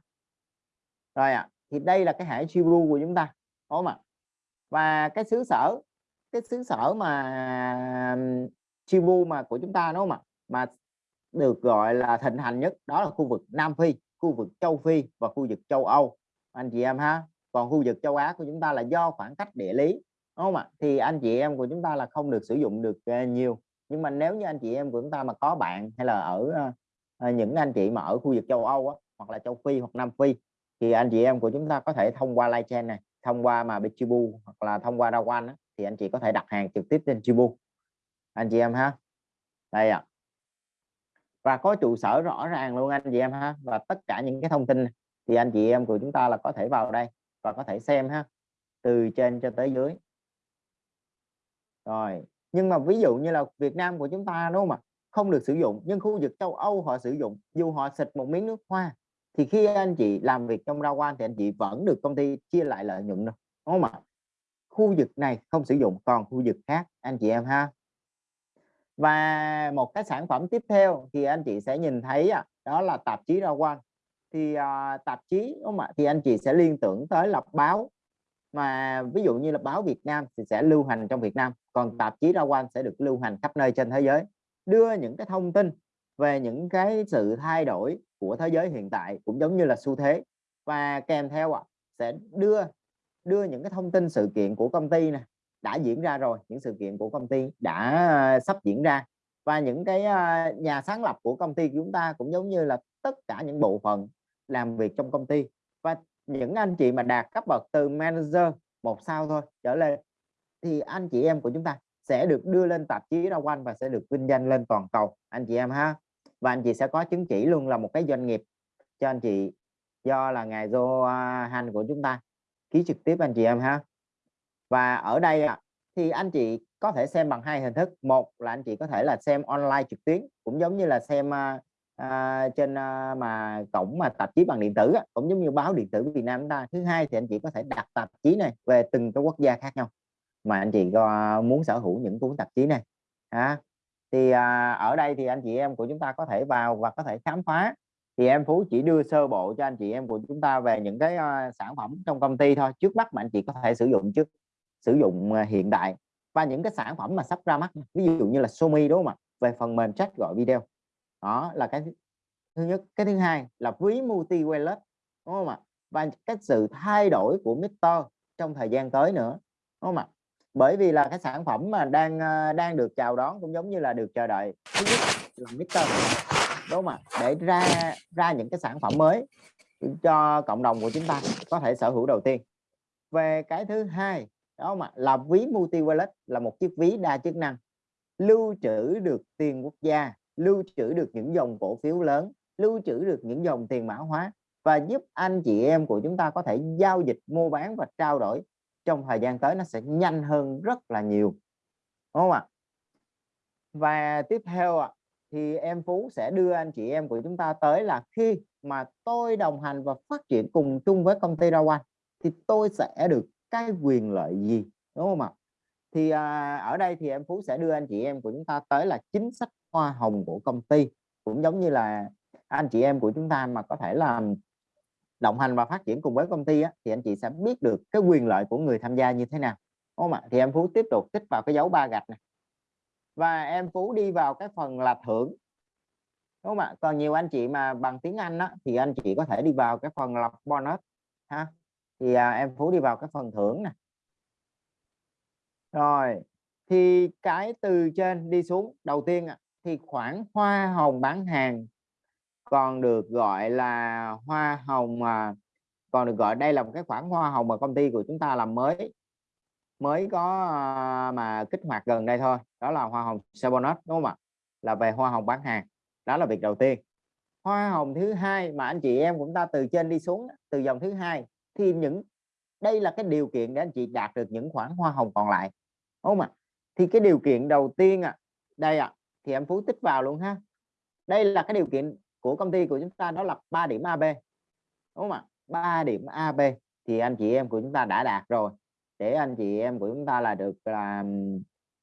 Rồi ạ à, thì đây là cái hải Chibu của chúng ta đúng không ạ? Và cái xứ sở cái xứ sở mà Chibu mà của chúng ta đúng không ạ? Mà được gọi là thịnh hành nhất đó là khu vực Nam Phi khu vực châu Phi và khu vực châu Âu. Anh chị em ha còn khu vực châu Á của chúng ta là do khoảng cách địa lý đúng không ạ? Thì anh chị em của chúng ta là không được sử dụng được ờ, nhiều. Nhưng mà nếu như anh chị em của chúng ta mà có bạn hay là ở ờ, ờ, những anh chị mà ở khu vực châu Âu á, hoặc là châu Phi hoặc Nam Phi thì anh chị em của chúng ta có thể thông qua live chain này thông qua mà Bichibu hoặc là thông qua Dawan thì anh chị có thể đặt hàng trực tiếp trên Chibu. Anh chị em ha? Đây ạ. À. và có trụ sở rõ ràng luôn anh chị em ha và tất cả những cái thông tin thì anh chị em của chúng ta là có thể vào đây và có thể xem ha, từ trên cho tới dưới. Rồi, nhưng mà ví dụ như là Việt Nam của chúng ta, đúng không ạ? Không được sử dụng, nhưng khu vực châu Âu họ sử dụng, dù họ xịt một miếng nước hoa, thì khi anh chị làm việc trong rau quan thì anh chị vẫn được công ty chia lại lợi nhuận đâu, đúng không ạ? Khu vực này không sử dụng, còn khu vực khác, anh chị em ha. Và một cái sản phẩm tiếp theo thì anh chị sẽ nhìn thấy đó là tạp chí rau quan thì uh, tạp chí đúng không ạ? Thì anh chị sẽ liên tưởng tới là báo. Mà ví dụ như là báo Việt Nam thì sẽ lưu hành trong Việt Nam còn tạp chí ra quan sẽ được lưu hành khắp nơi trên thế giới. Đưa những cái thông tin về những cái sự thay đổi của thế giới hiện tại cũng giống như là xu thế. Và kèm theo ạ sẽ đưa đưa những cái thông tin sự kiện của công ty này đã diễn ra rồi những sự kiện của công ty đã à, sắp diễn ra. Và những cái à, nhà sáng lập của công ty của chúng ta cũng giống như là tất cả những bộ phận làm việc trong công ty. Và những anh chị mà đạt cấp bậc từ manager một sao thôi trở lên thì anh chị em của chúng ta sẽ được đưa lên tạp chí rau quanh và sẽ được vinh danh lên toàn cầu anh chị em ha. Và anh chị sẽ có chứng chỉ luôn là một cái doanh nghiệp. Cho anh chị do là ngài Johan của chúng ta ký trực tiếp anh chị em ha. Và ở đây thì anh chị có thể xem bằng hai hình thức. Một là anh chị có thể là xem online trực tuyến cũng giống như là xem uh, À, trên à, mà cổng mà tạp chí bằng điện tử cũng giống như báo điện tử Việt Nam chúng ta thứ hai thì anh chị có thể đặt tạp chí này về từng cái quốc gia khác nhau. Mà anh chị có muốn sở hữu những cuốn tạp chí này à, thì à, ở đây thì anh chị em của chúng ta có thể vào và có thể khám phá. Thì em Phú chỉ đưa sơ bộ cho anh chị em của chúng ta về những cái uh, sản phẩm trong công ty thôi trước mắt mà anh chị có thể sử dụng trước sử dụng uh, hiện đại. Và những cái sản phẩm mà sắp ra mắt ví dụ như là Xiaomi đúng không ạ? Về phần mềm chat gọi video đó, là cái thứ nhất. Cái thứ hai là ví multi wallet đúng không ạ? Và cái sự thay đổi của Mister trong thời gian tới nữa, đúng không ạ? Bởi vì là cái sản phẩm mà đang ờ, đang được chào đón cũng giống như là được chờ đợi. Thứ nhất là Mister, đúng không ạ? Để ra ra những cái sản phẩm mới cho cộng đồng của chúng ta có thể sở hữu đầu tiên. Về cái thứ hai đó mà là ví multi wallet là một chiếc ví đa chức năng, lưu trữ được tiền quốc gia lưu trữ được những dòng cổ phiếu lớn, lưu trữ được những dòng tiền mã hóa và giúp anh chị em của chúng ta có thể giao dịch, mua bán và trao đổi trong thời gian tới nó sẽ nhanh hơn rất là nhiều. Đúng không ạ? Và tiếp theo ạ, thì em Phú sẽ đưa anh chị em của chúng ta tới là khi mà tôi đồng hành và phát triển cùng chung với công ty Rawan thì tôi sẽ được cái quyền lợi gì? Đúng không ạ? Thì à, ở đây thì em Phú sẽ đưa anh chị em của chúng ta tới là chính sách hoa hồng của công ty. Cũng giống như là anh chị em của chúng ta mà có thể làm đồng hành và phát triển cùng với công ty á, thì anh chị sẽ biết được cái quyền lợi của người tham gia như thế nào. Đúng không ạ? Thì em Phú tiếp tục tích vào cái dấu ba gạch này. Và em Phú đi vào cái phần là thưởng. Đúng không ạ? Còn nhiều anh chị mà bằng tiếng Anh á, thì anh chị có thể đi vào cái phần là bonus ha? Thì à, em Phú đi vào cái phần thưởng này rồi, thì cái từ trên đi xuống. Đầu tiên thì khoản hoa hồng bán hàng còn được gọi là hoa hồng mà còn được gọi đây là một cái khoản hoa hồng mà công ty của chúng ta làm mới mới có à, mà kích hoạt gần đây thôi. Đó là hoa hồng bonus đúng không ạ? Là về hoa hồng bán hàng. Đó là việc đầu tiên. Hoa hồng thứ hai mà anh chị em cũng ta từ trên đi xuống, từ dòng thứ hai, thì những, đây là cái điều kiện để anh chị đạt được những khoản hoa hồng còn lại không ạ? Thì cái điều kiện đầu tiên à đây ạ à, thì em phú tích vào luôn ha. Đây là cái điều kiện của công ty của chúng ta đó là 3 điểm AB đúng không ạ? 3 điểm AB thì anh chị em của chúng ta đã đạt rồi. Để anh chị em của chúng ta là được là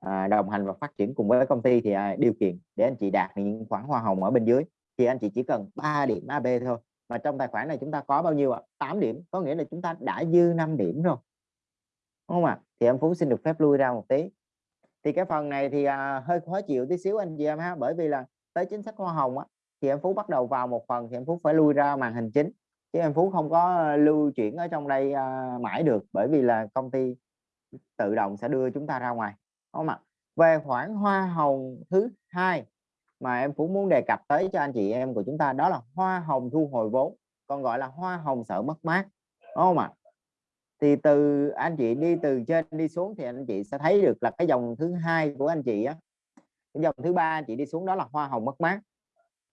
à, đồng hành và phát triển cùng với công ty thì à, điều kiện để anh chị đạt những khoản hoa hồng ở bên dưới thì anh chị chỉ cần 3 điểm AB thôi. Mà trong tài khoản này chúng ta có bao nhiêu ạ? À? 8 điểm có nghĩa là chúng ta đã dư 5 điểm rồi đúng không ạ? À? thì em Phú xin được phép lui ra một tí. Thì cái phần này thì à, hơi khó chịu tí xíu anh chị em ha bởi vì là tới chính sách hoa hồng á thì em Phú bắt đầu vào một phần thì em Phú phải lui ra màn hình chính. Chứ em Phú không có lưu chuyển ở trong đây à, mãi được bởi vì là công ty tự động sẽ đưa chúng ta ra ngoài. Đúng không ạ? Về khoản hoa hồng thứ hai mà em Phú muốn đề cập tới cho anh chị em của chúng ta đó là hoa hồng thu hồi vốn còn gọi là hoa hồng sợ mất mát. Đúng không ạ? Thì từ anh chị đi từ trên đi xuống thì anh chị sẽ thấy được là cái dòng thứ hai của anh chị á cái dòng thứ ba anh chị đi xuống đó là hoa hồng mất mát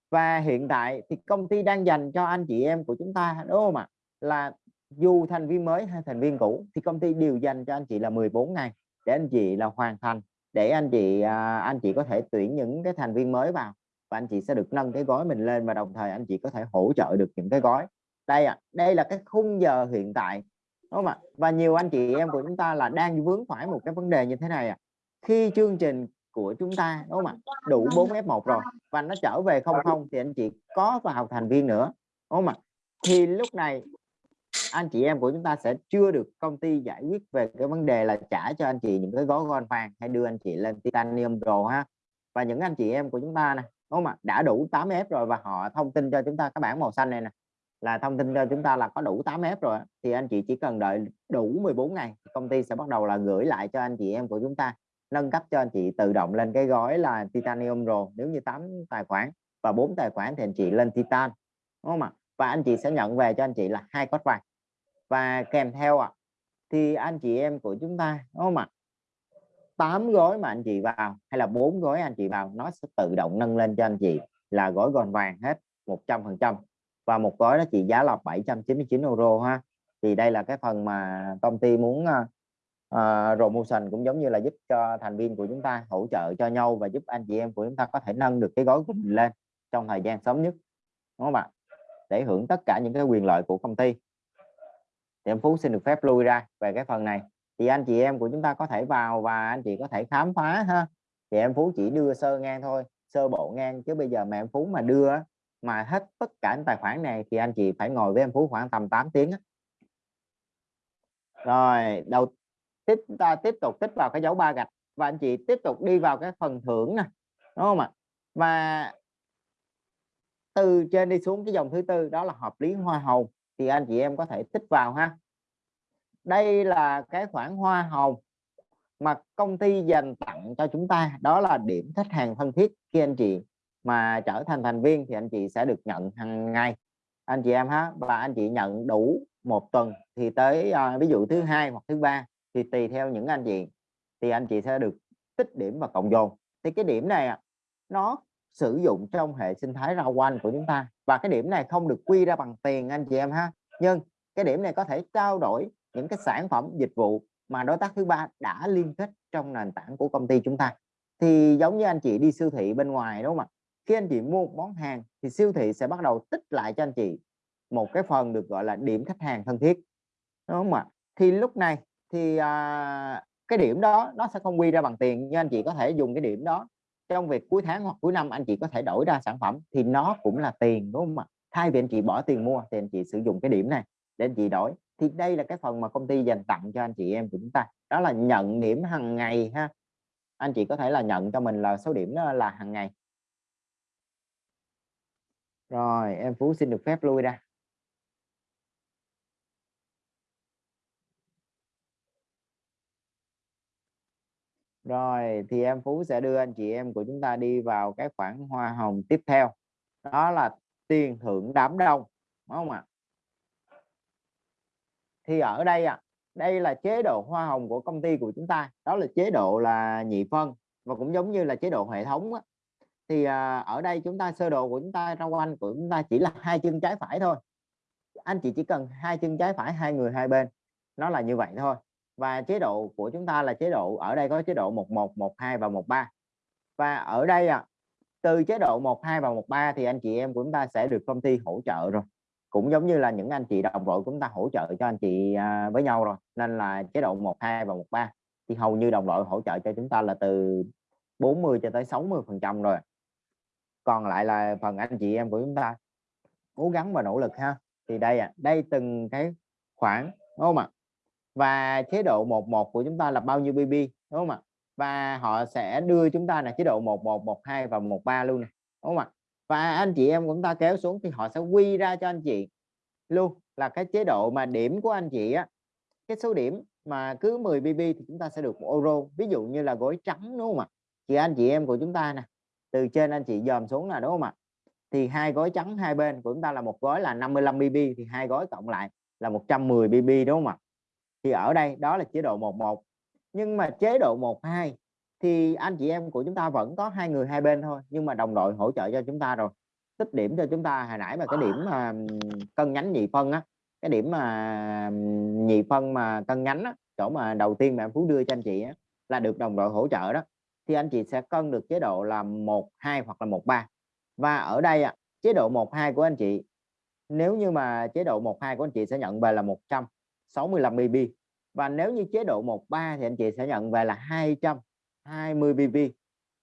và hiện tại thì công ty đang dành cho anh chị em của chúng ta đúng không ạ là dù thành viên mới hay thành viên cũ thì công ty đều dành cho anh chị là 14 ngày để anh chị là hoàn thành để anh chị anh chị có thể tuyển những cái thành viên mới vào và anh chị sẽ được nâng cái gói mình lên và đồng thời anh chị có thể hỗ trợ được những cái gói đây ạ à, đây là cái khung giờ hiện tại đúng không ạ? Và nhiều anh chị em của chúng ta là đang vướng phải một cái vấn đề như thế này à khi chương trình của chúng ta, đúng không ạ, đủ 4 F1 rồi và nó trở về không không thì anh chị có vào thành viên nữa, đúng không ạ? Thì lúc này anh chị em của chúng ta sẽ chưa được công ty giải quyết về cái vấn đề là trả cho anh chị những cái gói gold vàng hay đưa anh chị lên titanium pro ha. Và những anh chị em của chúng ta này đúng không ạ, đã đủ 8F rồi và họ thông tin cho chúng ta cái bảng màu xanh này nè là thông tin cho chúng ta là có đủ 8F rồi thì anh chị chỉ cần đợi đủ 14 ngày công ty sẽ bắt đầu là gửi lại cho anh chị em của chúng ta nâng cấp cho anh chị tự động lên cái gói là titanium rồi nếu như 8 tài khoản và 4 tài khoản thì anh chị lên titan đúng không ạ và anh chị sẽ nhận về cho anh chị là hai code vàng và kèm theo ạ à, thì anh chị em của chúng ta đúng không ạ 8 gói mà anh chị vào hay là bốn gói anh chị vào nó sẽ tự động nâng lên cho anh chị là gói gòn vàng hết 100 phần trăm và một gói đó chỉ giá là 799 euro ha. Thì đây là cái phần mà công ty muốn uh, promotion cũng giống như là giúp cho thành viên của chúng ta hỗ trợ cho nhau và giúp anh chị em của chúng ta có thể nâng được cái gói của mình lên trong thời gian sớm nhất đúng không ạ? Để hưởng tất cả những cái quyền lợi của công ty. Thì em Phú xin được phép lui ra về cái phần này. Thì anh chị em của chúng ta có thể vào và anh chị có thể khám phá ha. Thì em Phú chỉ đưa sơ ngang thôi sơ bộ ngang chứ bây giờ mà em Phú mà đưa mà hết tất cả những tài khoản này thì anh chị phải ngồi với em Phú khoảng tầm 8 tiếng rồi, đầu tiếp, ta tiếp tục tích vào cái dấu ba gạch và anh chị tiếp tục đi vào cái phần thưởng nè, đúng không ạ? Và từ trên đi xuống cái dòng thứ tư, đó là hợp lý hoa hồng, thì anh chị em có thể tích vào ha. Đây là cái khoản hoa hồng mà công ty dành tặng cho chúng ta, đó là điểm khách hàng thân thiết khi anh chị mà trở thành thành viên thì anh chị sẽ được nhận hàng ngày. Anh chị em ha và anh chị nhận đủ một tuần thì tới uh, ví dụ thứ hai hoặc thứ ba thì tùy theo những anh chị thì anh chị sẽ được tích điểm và cộng dồn. Thì cái điểm này nó sử dụng trong hệ sinh thái rau quanh của chúng ta. Và cái điểm này không được quy ra bằng tiền anh chị em ha. Nhưng cái điểm này có thể trao đổi những cái sản phẩm dịch vụ mà đối tác thứ ba đã liên kết trong nền tảng của công ty chúng ta. Thì giống như anh chị đi siêu thị bên ngoài đúng không ạ? Khi anh chị mua một món hàng thì siêu thị sẽ bắt đầu tích lại cho anh chị một cái phần được gọi là điểm khách hàng thân thiết đúng không ạ? Thì lúc này thì à, cái điểm đó nó sẽ không quy ra bằng tiền nhưng anh chị có thể dùng cái điểm đó trong việc cuối tháng hoặc cuối năm anh chị có thể đổi ra sản phẩm thì nó cũng là tiền đúng không ạ? Thay vì anh chị bỏ tiền mua thì anh chị sử dụng cái điểm này để anh chị đổi. Thì đây là cái phần mà công ty dành tặng cho anh chị em của chúng ta. Đó là nhận điểm hàng ngày ha. Anh chị có thể là nhận cho mình là số điểm đó là hàng ngày rồi em Phú xin được phép lui ra Rồi thì em Phú sẽ đưa anh chị em của chúng ta đi vào cái khoản hoa hồng tiếp theo. Đó là tiền thưởng đám đông, đúng không ạ? Thì ở đây ạ, à, đây là chế độ hoa hồng của công ty của chúng ta, đó là chế độ là nhị phân và cũng giống như là chế độ hệ thống á. Thì à, ở đây chúng ta sơ đồ của chúng ta rau quanh của chúng ta chỉ là hai chân trái phải thôi. Anh chị chỉ cần hai chân trái phải hai người hai bên. Nó là như vậy thôi. Và chế độ của chúng ta là chế độ ở đây có chế độ 11 12 và 13 và ở đây à, từ chế độ 12 và 13 thì anh chị em của chúng ta sẽ được công ty hỗ trợ rồi. Cũng giống như là những anh chị đồng đội của chúng ta hỗ trợ cho anh chị à, với nhau rồi. Nên là chế độ 12 và 13 thì hầu như đồng đội hỗ trợ cho chúng ta là từ 40 cho tới 60 phần trăm rồi còn lại là phần anh chị em của chúng ta. Cố gắng và nỗ lực ha. Thì đây à đây từng cái khoản đúng không ạ? Và chế độ 11 của chúng ta là bao nhiêu BB đúng không ạ? Và họ sẽ đưa chúng ta là chế độ 11 12 và 13 luôn này đúng không ạ? Và anh chị em của chúng ta kéo xuống thì họ sẽ quy ra cho anh chị luôn là cái chế độ mà điểm của anh chị á. Cái số điểm mà cứ 10 BB thì chúng ta sẽ được một euro, ví dụ như là gói trắng, đúng không ạ? Thì anh chị em của chúng ta nè từ trên anh chị dòm xuống là đúng không ạ? Thì hai gói trắng hai bên của chúng ta là một gói là 55 BB thì hai gói cộng lại là 110 BB đúng không ạ? Thì ở đây đó là chế độ 11 nhưng mà chế độ 12 thì anh chị em của chúng ta vẫn có hai người hai bên thôi nhưng mà đồng đội hỗ trợ cho chúng ta rồi. Tích điểm cho chúng ta hồi nãy mà cái điểm mà cân nhánh nhị phân á cái điểm mà nhị phân mà cân nhánh á chỗ mà đầu tiên mà em Phú đưa cho anh chị á, là được đồng đội hỗ trợ đó thì anh chị sẽ cân được chế độ là một hai hoặc là một ba. Và ở đây chế độ một hai của anh chị nếu như mà chế độ một hai của anh chị sẽ nhận về là 165 BB và nếu như chế độ 1, 3 thì anh chị sẽ nhận về là 220 BB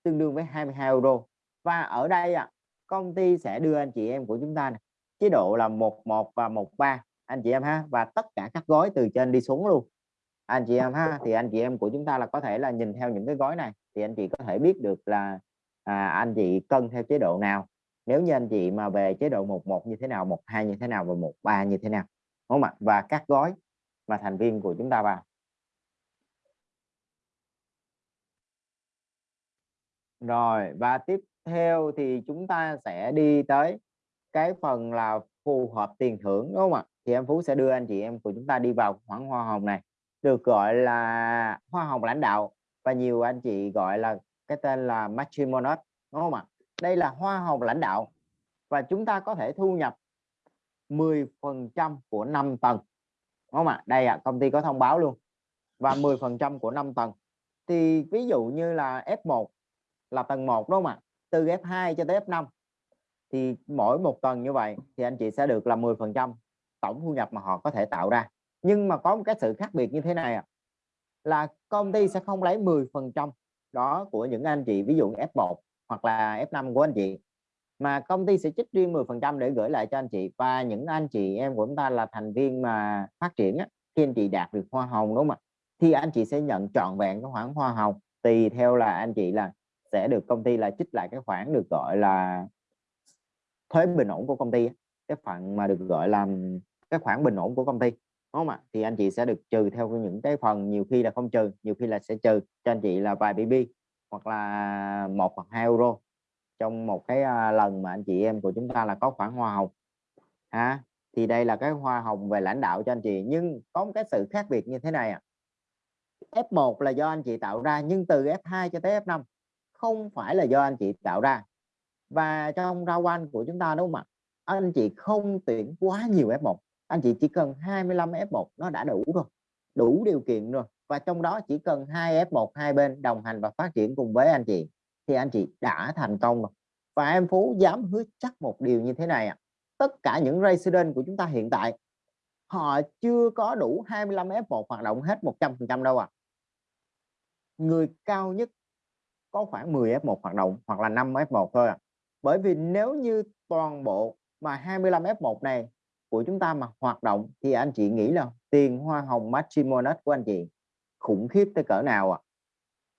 tương đương với 22 euro. Và ở đây à, công ty sẽ đưa anh chị em của chúng ta này, chế độ là 11 và 13 anh chị em ha và tất cả các gói từ trên đi xuống luôn anh chị em ha thì anh chị em của chúng ta là có thể là nhìn theo những cái gói này thì anh chị có thể biết được là à, anh chị cân theo chế độ nào. Nếu như anh chị mà về chế độ 11 như thế nào 12 như thế nào và 13 như thế nào đúng không ạ? Và các gói mà thành viên của chúng ta vào. Rồi và tiếp theo thì chúng ta sẽ đi tới cái phần là phù hợp tiền thưởng đúng không ạ? Thì em Phú sẽ đưa anh chị em của chúng ta đi vào khoảng hoa hồng này được gọi là hoa hồng lãnh đạo và nhiều anh chị gọi là cái tên là matrimonot đúng không ạ? Đây là hoa hồng lãnh đạo và chúng ta có thể thu nhập 10 phần trăm của 5 tầng, đúng không ạ? Đây ạ, công ty có thông báo luôn. Và 10 phần trăm của 5 tầng. Thì ví dụ như là F1 là tầng 1 đúng không ạ? Từ F2 cho tới F5 thì mỗi một tầng như vậy thì anh chị sẽ được là 10 phần trăm tổng thu nhập mà họ có thể tạo ra nhưng mà có một cái sự khác biệt như thế này à, là công ty sẽ không lấy 10 phần trăm đó của những anh chị ví dụ F1 hoặc là F5 của anh chị mà công ty sẽ trích riêng 10 phần trăm để gửi lại cho anh chị. Và những anh chị em của chúng ta là thành viên mà phát triển á, khi anh chị đạt được hoa hồng đúng không ạ? Thì anh chị sẽ nhận trọn vẹn cái khoản hoa hồng tùy theo là anh chị là sẽ được công ty là trích lại cái khoản được gọi là thuế bình ổn của công ty cái phần mà được gọi là cái khoản bình ổn của công ty đúng không ạ? Thì anh chị sẽ được trừ theo những cái phần nhiều khi là không trừ, nhiều khi là sẽ trừ. Cho anh chị là vài bb hoặc là một hoặc hai euro trong một cái à, lần mà anh chị em của chúng ta là có khoản hoa hồng. Ha thì đây là cái hoa hồng về lãnh đạo cho anh chị. Nhưng có một cái sự khác biệt như thế này à. F1 là do anh chị tạo ra, nhưng từ F2 cho tới F5 không phải là do anh chị tạo ra. Và trong rao quan của chúng ta, đúng không ạ? Anh chị không tuyển quá nhiều F1 anh chị chỉ cần 25 F1 nó đã đủ rồi, đủ điều kiện rồi và trong đó chỉ cần hai F1 hai bên đồng hành và phát triển cùng với anh chị, thì anh chị đã thành công rồi và em Phú dám hứa chắc một điều như thế này ạ à. tất cả những resident của chúng ta hiện tại, họ chưa có đủ 25 F1 hoạt động hết 100% đâu ạ à. người cao nhất có khoảng 10 F1 hoạt động hoặc là 5 F1 thôi à. bởi vì nếu như toàn bộ mà 25 F1 này của chúng ta mà hoạt động thì anh chị nghĩ là tiền hoa hồng matrimonial của anh chị khủng khiếp tới cỡ nào ạ? À?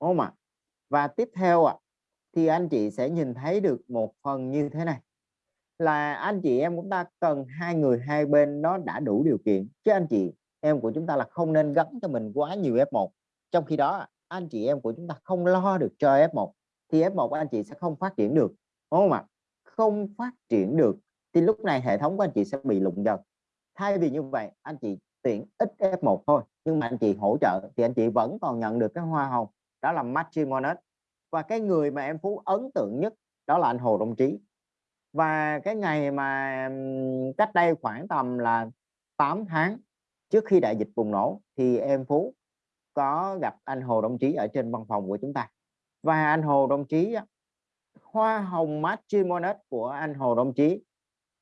đúng không ạ? Và tiếp theo ạ à, thì anh chị sẽ nhìn thấy được một phần như thế này. Là anh chị em chúng ta cần hai người hai bên nó đã đủ điều kiện chứ anh chị em của chúng ta là không nên gắn cho mình quá nhiều F1 trong khi đó anh chị em của chúng ta không lo được cho F1 thì F1 anh chị sẽ không phát triển được. Đúng không ạ? Không phát triển được thì lúc này hệ thống của anh chị sẽ bị lụng dần. Thay vì như vậy, anh chị tuyển ít F1 thôi, nhưng mà anh chị hỗ trợ thì anh chị vẫn còn nhận được cái hoa hồng, đó là matrimonial và cái người mà em Phú ấn tượng nhất, đó là anh Hồ Đông Trí. Và cái ngày mà cách đây khoảng tầm là 8 tháng trước khi đại dịch bùng nổ, thì em Phú có gặp anh Hồ Đồng Chí ở trên văn phòng của chúng ta. Và anh Hồ Đồng Chí hoa hồng matrimonial của anh Hồ Đồng Chí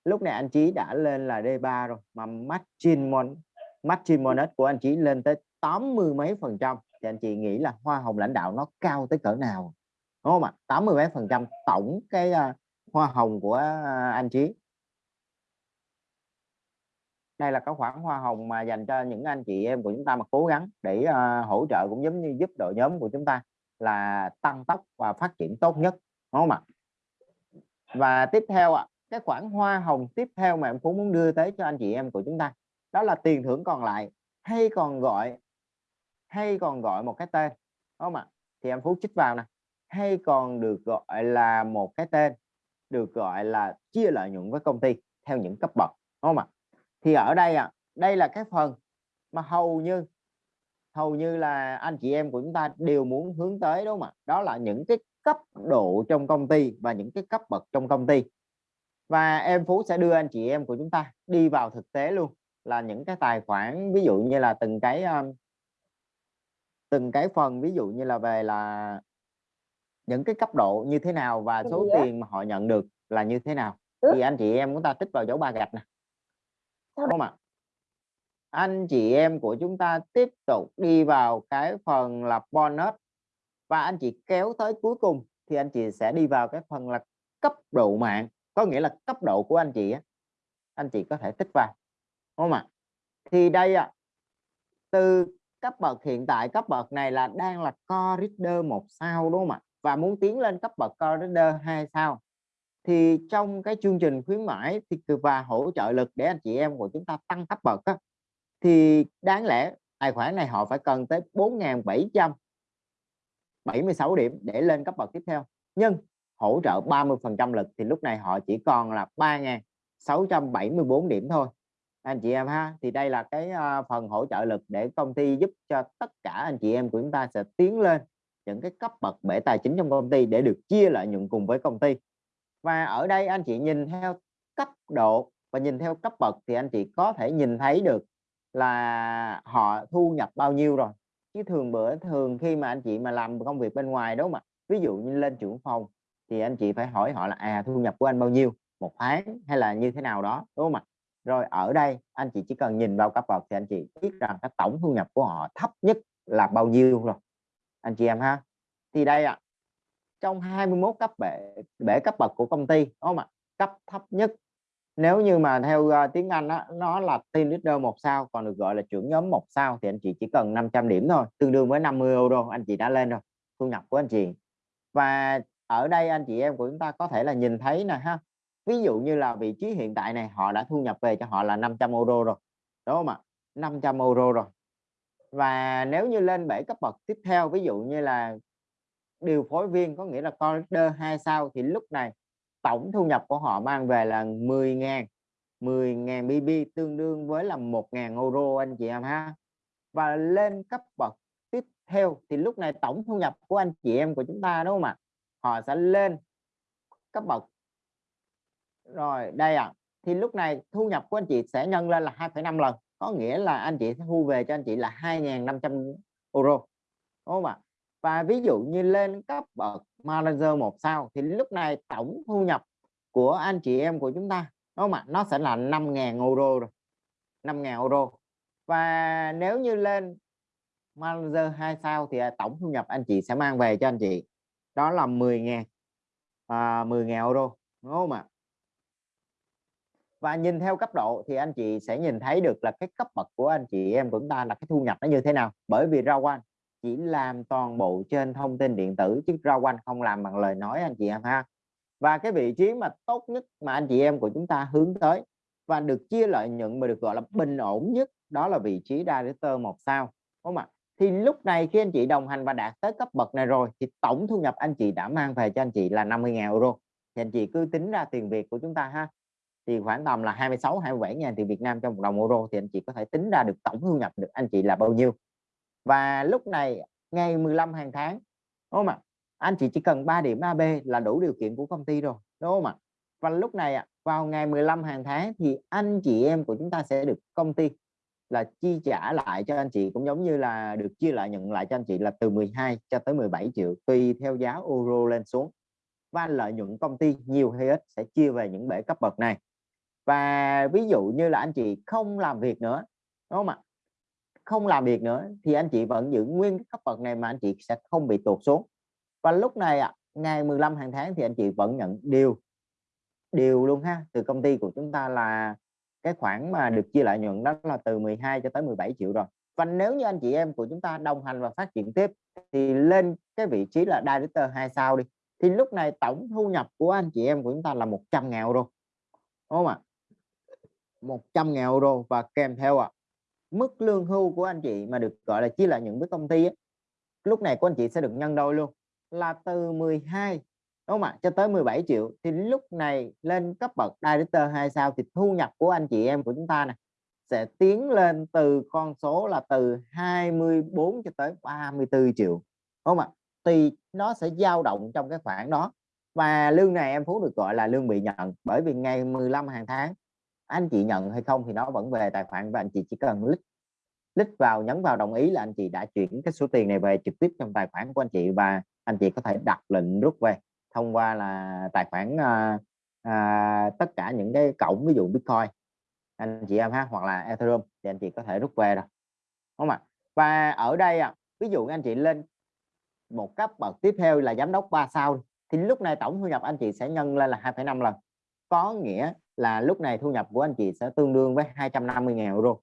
lúc này anh Chí đã lên là D3 rồi mà margin mon margin monet của anh Chí lên tới 80 mấy phần trăm. Thì anh chị nghĩ là hoa hồng lãnh đạo nó cao tới cỡ nào? Đúng không ạ? 80 mấy phần trăm tổng cái uh, hoa hồng của uh, anh Chí. Đây là cái khoản hoa hồng mà dành cho những anh chị em của chúng ta mà cố gắng để uh, hỗ trợ cũng giống như giúp đội nhóm của chúng ta là tăng tốc và phát triển tốt nhất. Đúng không ạ? Và tiếp theo ạ cái khoản hoa hồng tiếp theo mà em phú muốn đưa tới cho anh chị em của chúng ta, đó là tiền thưởng còn lại, hay còn gọi, hay còn gọi một cái tên. Đúng không ạ? Thì em phú chích vào nè. Hay còn được gọi là một cái tên, được gọi là chia lợi nhuận với công ty theo những cấp bậc. Đúng không ạ? Thì ở đây à đây là cái phần mà hầu như hầu như là anh chị em của chúng ta đều muốn hướng tới, đúng không ạ? Đó là những cái cấp độ trong công ty và những cái cấp bậc trong công ty và em Phú sẽ đưa anh chị em của chúng ta đi vào thực tế luôn. Là những cái tài khoản ví dụ như là từng cái um, từng cái phần ví dụ như là về là những cái cấp độ như thế nào và số tiền mà họ nhận được là như thế nào. Thì anh chị em chúng ta tích vào dấu ba gạch nè. Đúng không ạ? Anh chị em của chúng ta tiếp tục đi vào cái phần là bonus. Và anh chị kéo tới cuối cùng thì anh chị sẽ đi vào cái phần là cấp độ mạng có nghĩa là cấp độ của anh chị á anh chị có thể tích vào đúng không ạ? Thì đây ạ từ cấp bậc hiện tại cấp bậc này là đang là core reader một sao đúng không ạ? Và muốn tiến lên cấp bậc core reader hai sao. Thì trong cái chương trình khuyến mãi thì và hỗ trợ lực để anh chị em của chúng ta tăng cấp bậc á, thì đáng lẽ tài khoản này họ phải cần tới 4.776 điểm để lên cấp bậc tiếp theo. Nhưng hỗ trợ 30 phần trăm lực thì lúc này họ chỉ còn là 3.674 điểm thôi. Anh chị em ha, thì đây là cái à, phần hỗ trợ lực để công ty giúp cho tất cả anh chị em của chúng ta sẽ tiến lên những cái cấp bậc bể tài chính trong công ty để được chia lợi nhuận cùng với công ty. Và ở đây anh chị nhìn theo cấp độ và nhìn theo cấp bậc thì anh chị có thể nhìn thấy được là họ thu nhập bao nhiêu rồi. Chứ thường bữa thường khi mà anh chị mà làm công việc bên ngoài đúng không ạ? Ví dụ như lên trưởng phòng thì anh chị phải hỏi họ là à thu nhập của anh bao nhiêu? Một tháng hay là như thế nào đó? Đúng không ạ? Rồi ở đây anh chị chỉ cần nhìn vào cấp bậc thì anh chị biết rằng cái tổng thu nhập của họ thấp nhất là bao nhiêu rồi. Anh chị em ha. Thì đây ạ. Trong 21 cấp bể bể cấp bậc của công ty đúng không ạ? Cấp thấp nhất. Nếu như mà theo uh, tiếng Anh á, nó là team leader một sao còn được gọi là trưởng nhóm một sao thì anh chị chỉ cần 500 điểm thôi tương đương với 50 euro anh chị đã lên rồi thu nhập của anh chị. Và ở đây anh chị em của chúng ta có thể là nhìn thấy nè ha. Ví dụ như là vị trí hiện tại này, họ đã thu nhập về cho họ là 500 euro rồi, đúng không ạ? 500 euro rồi. Và nếu như lên bể cấp bậc tiếp theo, ví dụ như là điều phối viên có nghĩa là corridor hai sao, thì lúc này tổng thu nhập của họ mang về là 10 ngàn 10 ngàn BB tương đương với là 1 ngàn euro anh chị em ha. Và lên cấp bậc tiếp theo, thì lúc này tổng thu nhập của anh chị em của chúng ta, đúng không ạ? Họ sẽ lên cấp bậc. Rồi đây ạ. À. thì lúc này thu nhập của anh chị sẽ nhân lên là 2,5 lần. Có nghĩa là anh chị sẽ thu về cho anh chị là 2.500 euro đúng không ạ? Và ví dụ như lên cấp bậc manager một sao thì lúc này tổng thu nhập của anh chị em của chúng ta đúng không ạ? Nó sẽ là 5.000 euro rồi 5.000 euro. Và nếu như lên manager 2 sao thì tổng thu nhập anh chị sẽ mang về cho anh chị đó là 10.000 à, 10.000 euro đúng không ạ? Và nhìn theo cấp độ thì anh chị sẽ nhìn thấy được là cái cấp bậc của anh chị em của chúng ta là cái thu nhập nó như thế nào. Bởi vì rau quanh chỉ làm toàn bộ trên thông tin điện tử chứ rau quanh không làm bằng lời nói anh chị em ha. Và cái vị trí mà tốt nhất mà anh chị em của chúng ta hướng tới và được chia lợi nhuận mà được gọi là bình ổn nhất đó là vị trí director một sao đúng không ạ? Thì lúc này khi anh chị đồng hành và đạt tới cấp bậc này rồi, thì tổng thu nhập anh chị đã mang về cho anh chị là 50.000 euro. Thì anh chị cứ tính ra tiền Việt của chúng ta ha. Thì khoảng tầm là 26 27 ngàn tiền Việt Nam trong một đồng euro thì anh chị có thể tính ra được tổng thu nhập được anh chị là bao nhiêu. Và lúc này, ngày 15 hàng tháng, đúng không ạ? Anh chị chỉ cần 3 điểm AB là đủ điều kiện của công ty rồi, đúng không ạ? Và lúc này vào ngày 15 hàng tháng thì anh chị em của chúng ta sẽ được công ty là chi trả lại cho anh chị cũng giống như là được chia lại nhận lại cho anh chị là từ 12 cho tới 17 triệu, tùy theo giá euro lên xuống. Và lợi nhuận công ty nhiều hay ít sẽ chia về những bể cấp bậc này. Và ví dụ như là anh chị không làm việc nữa, đúng không ạ? Không làm việc nữa thì anh chị vẫn giữ nguyên cấp bậc này mà anh chị sẽ không bị tuột xuống. Và lúc này ạ, ngày 15 hàng tháng thì anh chị vẫn nhận điều điều luôn ha, từ công ty của chúng ta là cái khoản mà được chia lợi nhuận đó là từ 12 cho tới 17 triệu rồi. Và nếu như anh chị em của chúng ta đồng hành và phát triển tiếp thì lên cái vị trí là director hai sao đi. Thì lúc này tổng thu nhập của anh chị em của chúng ta là 100 ngàn euro đúng không ạ? 100 ngàn euro và kèm theo ạ à, mức lương hưu của anh chị mà được gọi là chia lợi nhuận với công ty ấy, lúc này của anh chị sẽ được nhân đôi luôn là từ 12 đúng không ạ? Cho tới 17 triệu thì lúc này lên cấp bậc director 2 sao thì thu nhập của anh chị em của chúng ta này sẽ tiến lên từ con số là từ 24 cho tới 34 triệu, đúng không ạ? Thì nó sẽ dao động trong cái khoảng đó. Và lương này em Phú được gọi là lương bị nhận bởi vì ngày 15 hàng tháng, anh chị nhận hay không thì nó vẫn về tài khoản và anh chị chỉ cần lít lít vào, nhấn vào đồng ý là anh chị đã chuyển cái số tiền này về trực tiếp trong tài khoản của anh chị và anh chị có thể đặt lệnh rút về thông qua là tài khoản à, à, tất cả những cái cổng ví dụ Bitcoin anh chị em ha hoặc là Ethereum thì anh chị có thể rút về rồi đúng không ạ? Và ở đây à, ví dụ anh chị lên một cấp bậc tiếp theo là giám đốc 3 sao thì lúc này tổng thu nhập anh chị sẽ nhân lên là 2,5 lần. Có nghĩa là lúc này thu nhập của anh chị sẽ tương đương với 250.000 euro.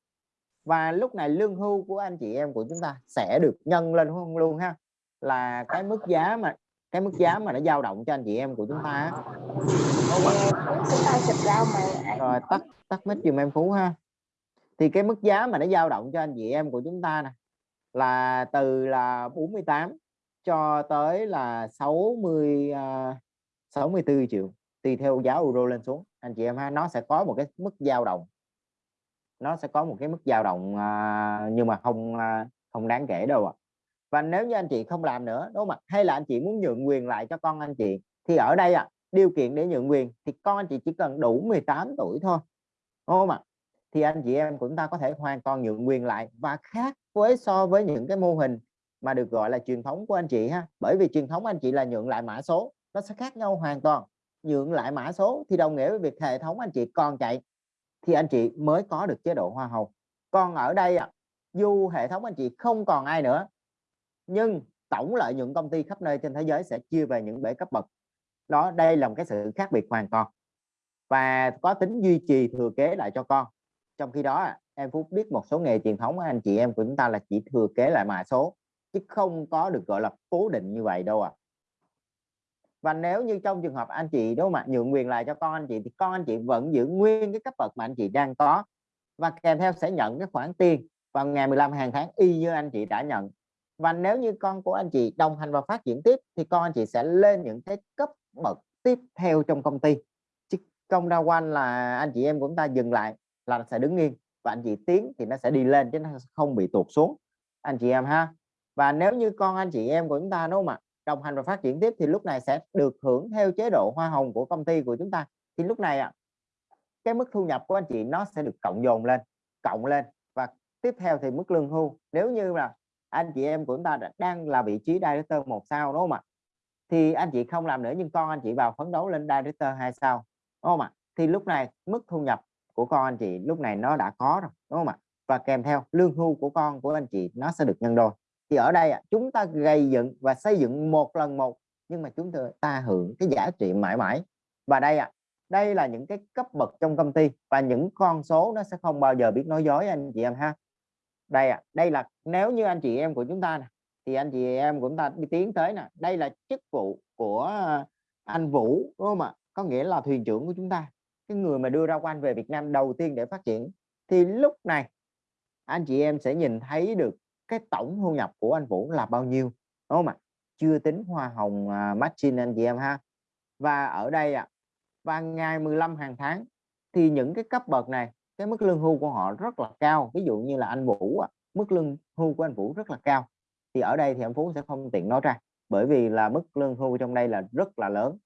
Và lúc này lương hưu của anh chị em của chúng ta sẽ được nhân lên không luôn ha là cái mức giá mà cái mức giá mà nó dao động cho anh chị em của chúng ta rồi tắt tắt mic dùm em phú ha. Thì cái mức giá mà nó dao động cho anh chị em của chúng ta nè là từ là 48 cho tới là 60 uh, 64 triệu tùy theo giá euro lên xuống. Anh chị em ha nó sẽ có một cái mức dao động. Nó sẽ có một cái mức dao động uh, nhưng mà không uh, không đáng kể đâu ạ và nếu như anh chị không làm nữa, đúng không ạ? Hay là anh chị muốn nhượng quyền lại cho con anh chị, thì ở đây ạ, điều kiện để nhượng quyền thì con anh chị chỉ cần đủ 18 tuổi thôi, đúng không ạ? Thì anh chị em của chúng ta có thể hoàn toàn nhượng quyền lại và khác với so với những cái mô hình mà được gọi là truyền thống của anh chị ha. Bởi vì truyền thống anh chị là nhượng lại mã số, nó sẽ khác nhau hoàn toàn. Nhượng lại mã số thì đồng nghĩa với việc hệ thống anh chị còn chạy, thì anh chị mới có được chế độ hoa hồng. Còn ở đây ạ, dù hệ thống anh chị không còn ai nữa nhưng tổng lợi nhuận công ty khắp nơi trên thế giới sẽ chia về những bể cấp bậc. Đó, đây là một cái sự khác biệt hoàn toàn. Và có tính duy trì thừa kế lại cho con. Trong khi đó, em Phúc biết một số nghề truyền thống anh chị em của chúng ta là chỉ thừa kế lại mã số, chứ không có được, gọi là, cố định như vậy đâu ạ. À. và nếu như trong trường hợp anh chị đối mặt nhượng quyền lại cho con anh chị, thì con anh chị vẫn giữ nguyên cái cấp bậc mà anh chị đang có. Và kèm theo sẽ nhận cái khoản tiền vào ngày 15 hàng tháng y như anh chị đã nhận và nếu như con của anh chị đồng hành và phát triển tiếp, thì con anh chị sẽ lên những cái cấp bậc tiếp theo trong công ty. Chứ không đa quan là anh chị em của chúng ta dừng lại là sẽ đứng yên và anh chị tiến thì nó sẽ đi lên chứ nó không bị tụt xuống. Anh chị em ha. Và nếu như con anh chị em của chúng ta, đúng không ạ, đồng hành và phát triển tiếp thì lúc này sẽ được hưởng theo chế độ hoa hồng của công ty của chúng ta. Thì lúc này ạ, cái mức thu nhập của anh chị nó sẽ được cộng dồn lên, cộng lên. Và tiếp theo thì mức lương hưu. Nếu như là anh chị em của chúng ta đang là vị trí director một sao, đúng không ạ? Thì anh chị không làm nữa, nhưng con anh chị vào phấn đấu lên director hai sao, đúng không ạ? Thì lúc này mức thu nhập của con anh chị lúc này nó đã có rồi, đúng không ạ? Và kèm theo, lương hưu của con của anh chị nó sẽ được nhân đôi. Thì ở đây chúng ta gây dựng và xây dựng một lần một, nhưng mà chúng ta hưởng cái giá trị mãi mãi. Và đây ạ, đây là những cái cấp bậc trong công ty, và những con số nó sẽ không bao giờ biết nói dối, anh chị em ha đây ạ đây là nếu như anh chị em của chúng ta này thì anh chị em của chúng ta đi tiến tới nè đây là chức vụ của à, anh Vũ đúng không ạ? Có nghĩa là thuyền trưởng của chúng ta cái người mà đưa ra quan về Việt Nam đầu tiên để phát triển. Thì lúc này anh chị em sẽ nhìn thấy được cái tổng thu nhập của anh Vũ là bao nhiêu đúng không ạ? Chưa tính hoa hồng à, uh, matching anh chị em ha. Và ở đây ạ à, và ngày 15 hàng tháng thì những cái cấp bậc này cái mức lương hưu của họ rất là cao. Ví dụ như là anh Vũ mức lương hưu của anh Vũ rất là cao. Thì ở đây thì anh Phú sẽ không tiện nói ra, bởi vì là mức lương hưu trong đây là rất là lớn.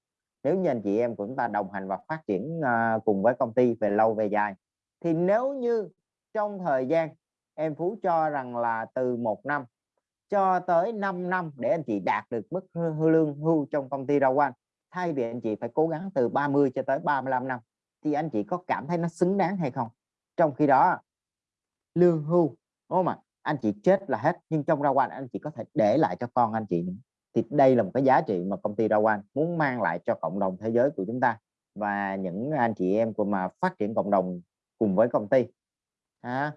Nếu như anh chị em của chúng ta đồng hành và phát triển à, cùng với công ty về lâu về dài, thì nếu như trong thời gian em Phú cho rằng là từ một năm cho tới 5 năm để anh chị đạt được mức lương hưu trong công ty rau anh thay vì anh chị phải cố gắng từ 30 cho tới 35 năm, thì anh chị có cảm thấy nó xứng đáng hay không? Trong khi đó, lương hưu, đúng không ạ? Anh chị chết là hết, nhưng trong rau quan anh chị có thể để lại cho con anh chị thì đây là một cái giá trị mà công ty rau quan muốn mang lại cho cộng đồng thế giới của chúng ta và những anh chị em của mà phát triển cộng đồng cùng với công ty. À.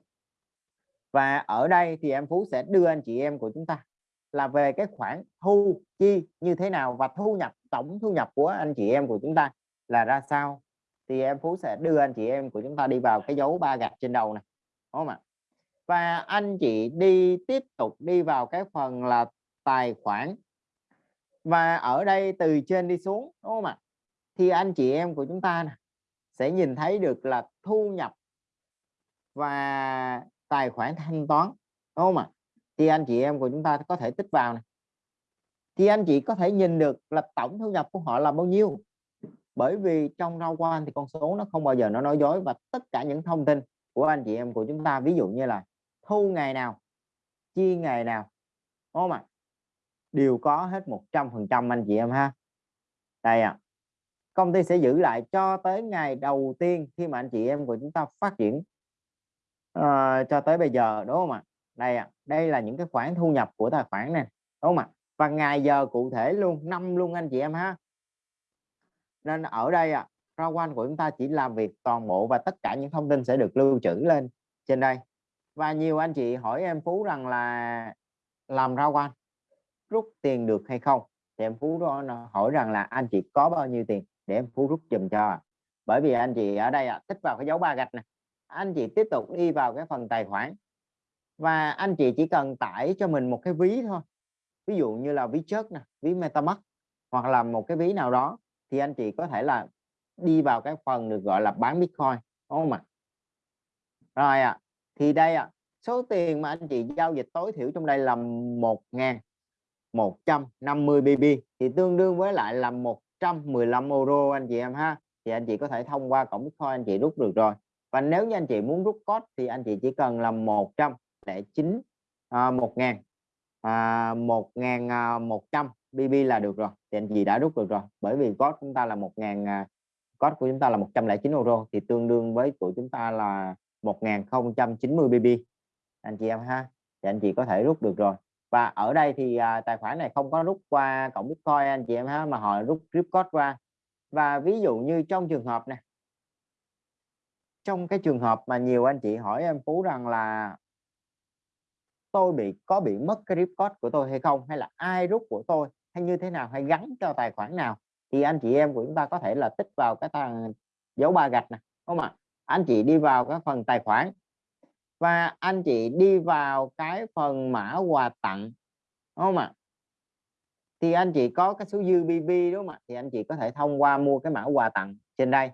và ở đây thì em Phú sẽ đưa anh chị em của chúng ta là về cái khoản thu chi như thế nào và thu nhập, tổng thu nhập của anh chị em của chúng ta là ra sao? Thì em Phú sẽ đưa anh chị em của chúng ta đi vào cái dấu ba gạch trên đầu này đúng không ạ? Và anh chị đi tiếp tục đi vào cái phần là tài khoản. Và ở đây từ trên đi xuống, đúng không ạ? Thì anh chị em của chúng ta này sẽ nhìn thấy được là thu nhập và tài khoản thanh toán, đúng không ạ? Thì anh chị em của chúng ta có thể tích vào này thì anh chị có thể nhìn được là tổng thu nhập của họ là bao nhiêu? Bởi vì trong rau quan thì con số nó không bao giờ nó nói dối và tất cả những thông tin của anh chị em của chúng ta ví dụ như là thu ngày nào chi ngày nào đúng không ạ đều có hết 100 phần trăm anh chị em ha đây ạ à. công ty sẽ giữ lại cho tới ngày đầu tiên khi mà anh chị em của chúng ta phát triển uh, cho tới bây giờ đúng không ạ đây ạ à. đây là những cái khoản thu nhập của tài khoản này đúng không ạ và ngày giờ cụ thể luôn năm luôn anh chị em ha nên ở đây à, rau quanh của chúng ta chỉ làm việc toàn bộ và tất cả những thông tin sẽ được lưu trữ lên trên đây. Và nhiều anh chị hỏi em Phú rằng là làm rau quanh rút tiền được hay không? Thì em Phú đó hỏi rằng là anh chị có bao nhiêu tiền? Để em Phú rút dùm cho. Bởi vì anh chị ở đây à, tích vào cái dấu ba gạch này anh chị tiếp tục đi vào cái phần tài khoản. Và anh chị chỉ cần tải cho mình một cái ví thôi. Ví dụ như là ví chất nè ví metamask hoặc là một cái ví nào đó thì anh chị có thể là đi vào cái phần được gọi là bán bitcoin đúng không ạ? Rồi ạ à, thì đây ạ à, số tiền mà anh chị giao dịch tối thiểu trong đây là 1.150 BB thì tương đương với lại là 115 euro anh chị em ha. Thì anh chị có thể thông qua cổng bitcoin anh chị rút được rồi. Và nếu như anh chị muốn rút code thì anh chị chỉ cần là 109 à, 1 ngàn à, 1 ngàn à, 100 BB là được rồi thì anh chị đã rút được rồi. Bởi vì code chúng ta là 1 ngàn à, code của chúng ta là 109 euro thì tương đương với của chúng ta là 1090 BB anh chị em ha thì anh chị có thể rút được rồi. Và ở đây thì à, tài khoản này không có rút qua cổng Bitcoin anh chị em ha mà họ rút grip code qua. Và ví dụ như trong trường hợp này trong cái trường hợp mà nhiều anh chị hỏi em Phú rằng là tôi bị có bị mất cái grip code của tôi hay không hay là ai rút của tôi hay như thế nào hay gắn cho tài khoản nào thì anh chị em của chúng ta có thể là tích vào cái thằng dấu ba gạch này đúng không ạ? Anh chị đi vào cái phần tài khoản và anh chị đi vào cái phần mã quà tặng đúng không ạ? Thì anh chị có cái số dư BB đúng không ạ? Thì anh chị có thể thông qua mua cái mã quà tặng trên đây.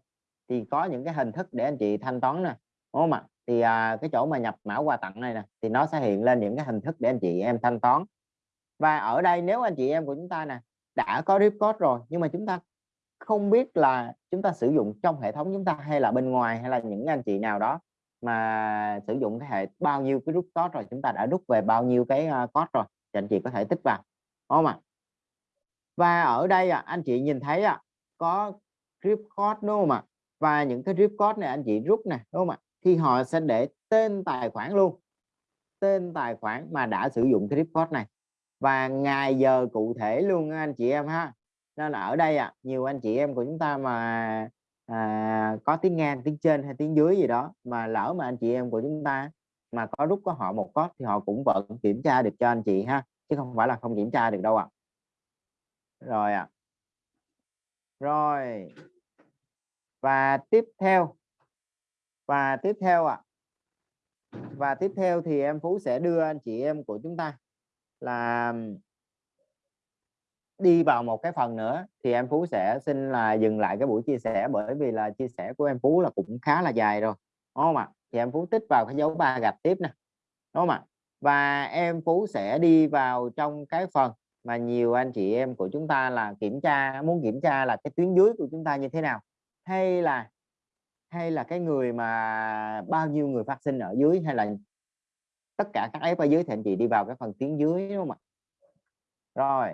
Thì có những cái hình thức để anh chị thanh toán nè đúng không ạ? Thì à, cái chỗ mà nhập mã quà tặng này nè thì nó sẽ hiện lên những cái hình thức để anh chị em thanh toán và ở đây nếu anh chị em của chúng ta nè đã có rip code rồi nhưng mà chúng ta không biết là chúng ta sử dụng trong hệ thống chúng ta hay là bên ngoài hay là những anh chị nào đó mà sử dụng cái hệ bao nhiêu cái rút code rồi chúng ta đã rút về bao nhiêu cái à, code rồi thì anh chị có thể tích vào đúng không ạ? Và ở đây à, anh chị nhìn thấy à, có grip code đúng không ạ? Và những cái grip code này anh chị rút nè đúng không ạ? Thì họ sẽ để tên tài khoản luôn tên tài khoản mà đã sử dụng cái grip code này và ngày giờ cụ thể luôn anh chị em ha nên là ở đây à, nhiều anh chị em của chúng ta mà à, có tiếng ngang tiếng trên hay tiếng dưới gì đó mà lỡ mà anh chị em của chúng ta mà có rút có họ một code thì họ cũng vẫn kiểm tra được cho anh chị ha chứ không phải là không kiểm tra được đâu ạ à. rồi ạ à. rồi và tiếp theo và tiếp theo ạ à. và tiếp theo thì em Phú sẽ đưa anh chị em của chúng ta là đi vào một cái phần nữa thì em Phú sẽ xin là dừng lại cái buổi chia sẻ bởi vì là chia sẻ của em Phú là cũng khá là dài rồi, đúng không ạ? Thì em Phú tích vào cái dấu ba gạch tiếp nè, đúng không ạ? Và em Phú sẽ đi vào trong cái phần mà nhiều anh chị em của chúng ta là kiểm tra, muốn kiểm tra là cái tuyến dưới của chúng ta như thế nào, hay là hay là cái người mà bao nhiêu người phát sinh ở dưới, hay là tất cả các F ở dưới thì anh chị đi vào cái phần tiếng dưới đúng không ạ? Rồi.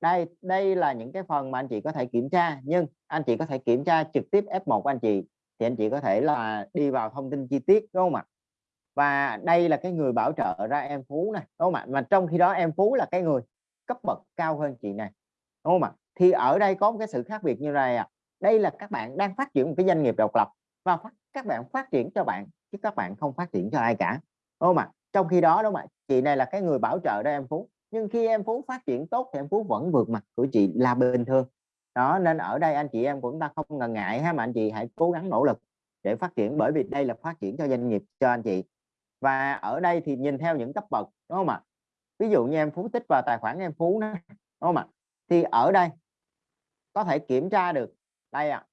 Đây đây là những cái phần mà anh chị có thể kiểm tra nhưng anh chị có thể kiểm tra trực tiếp F1 của anh chị thì anh chị có thể là đi vào thông tin chi tiết đúng không ạ? Và đây là cái người bảo trợ ra em Phú này đúng không ạ? Mà trong khi đó em Phú là cái người cấp bậc cao hơn chị này đúng không ạ? Thì ở đây có một cái sự khác biệt như này à đây là các bạn đang phát triển một cái doanh nghiệp độc lập và phát, các bạn phát triển cho bạn chứ các bạn không phát triển cho ai cả không ạ? Trong khi đó đúng không ạ? Chị này là cái người bảo trợ đó em Phú. Nhưng khi em Phú phát triển tốt thì em Phú vẫn vượt mặt của chị là bình thường. Đó nên ở đây anh chị em của chúng ta không ngần ngại ha mà anh chị hãy cố gắng nỗ lực để phát triển bởi vì đây là phát triển cho doanh nghiệp cho anh chị. Và ở đây thì nhìn theo những cấp bậc đúng không ạ? Ví dụ như em Phú tích vào tài khoản em Phú đó, đúng không ạ? Thì ở đây có thể kiểm tra được đây ạ à,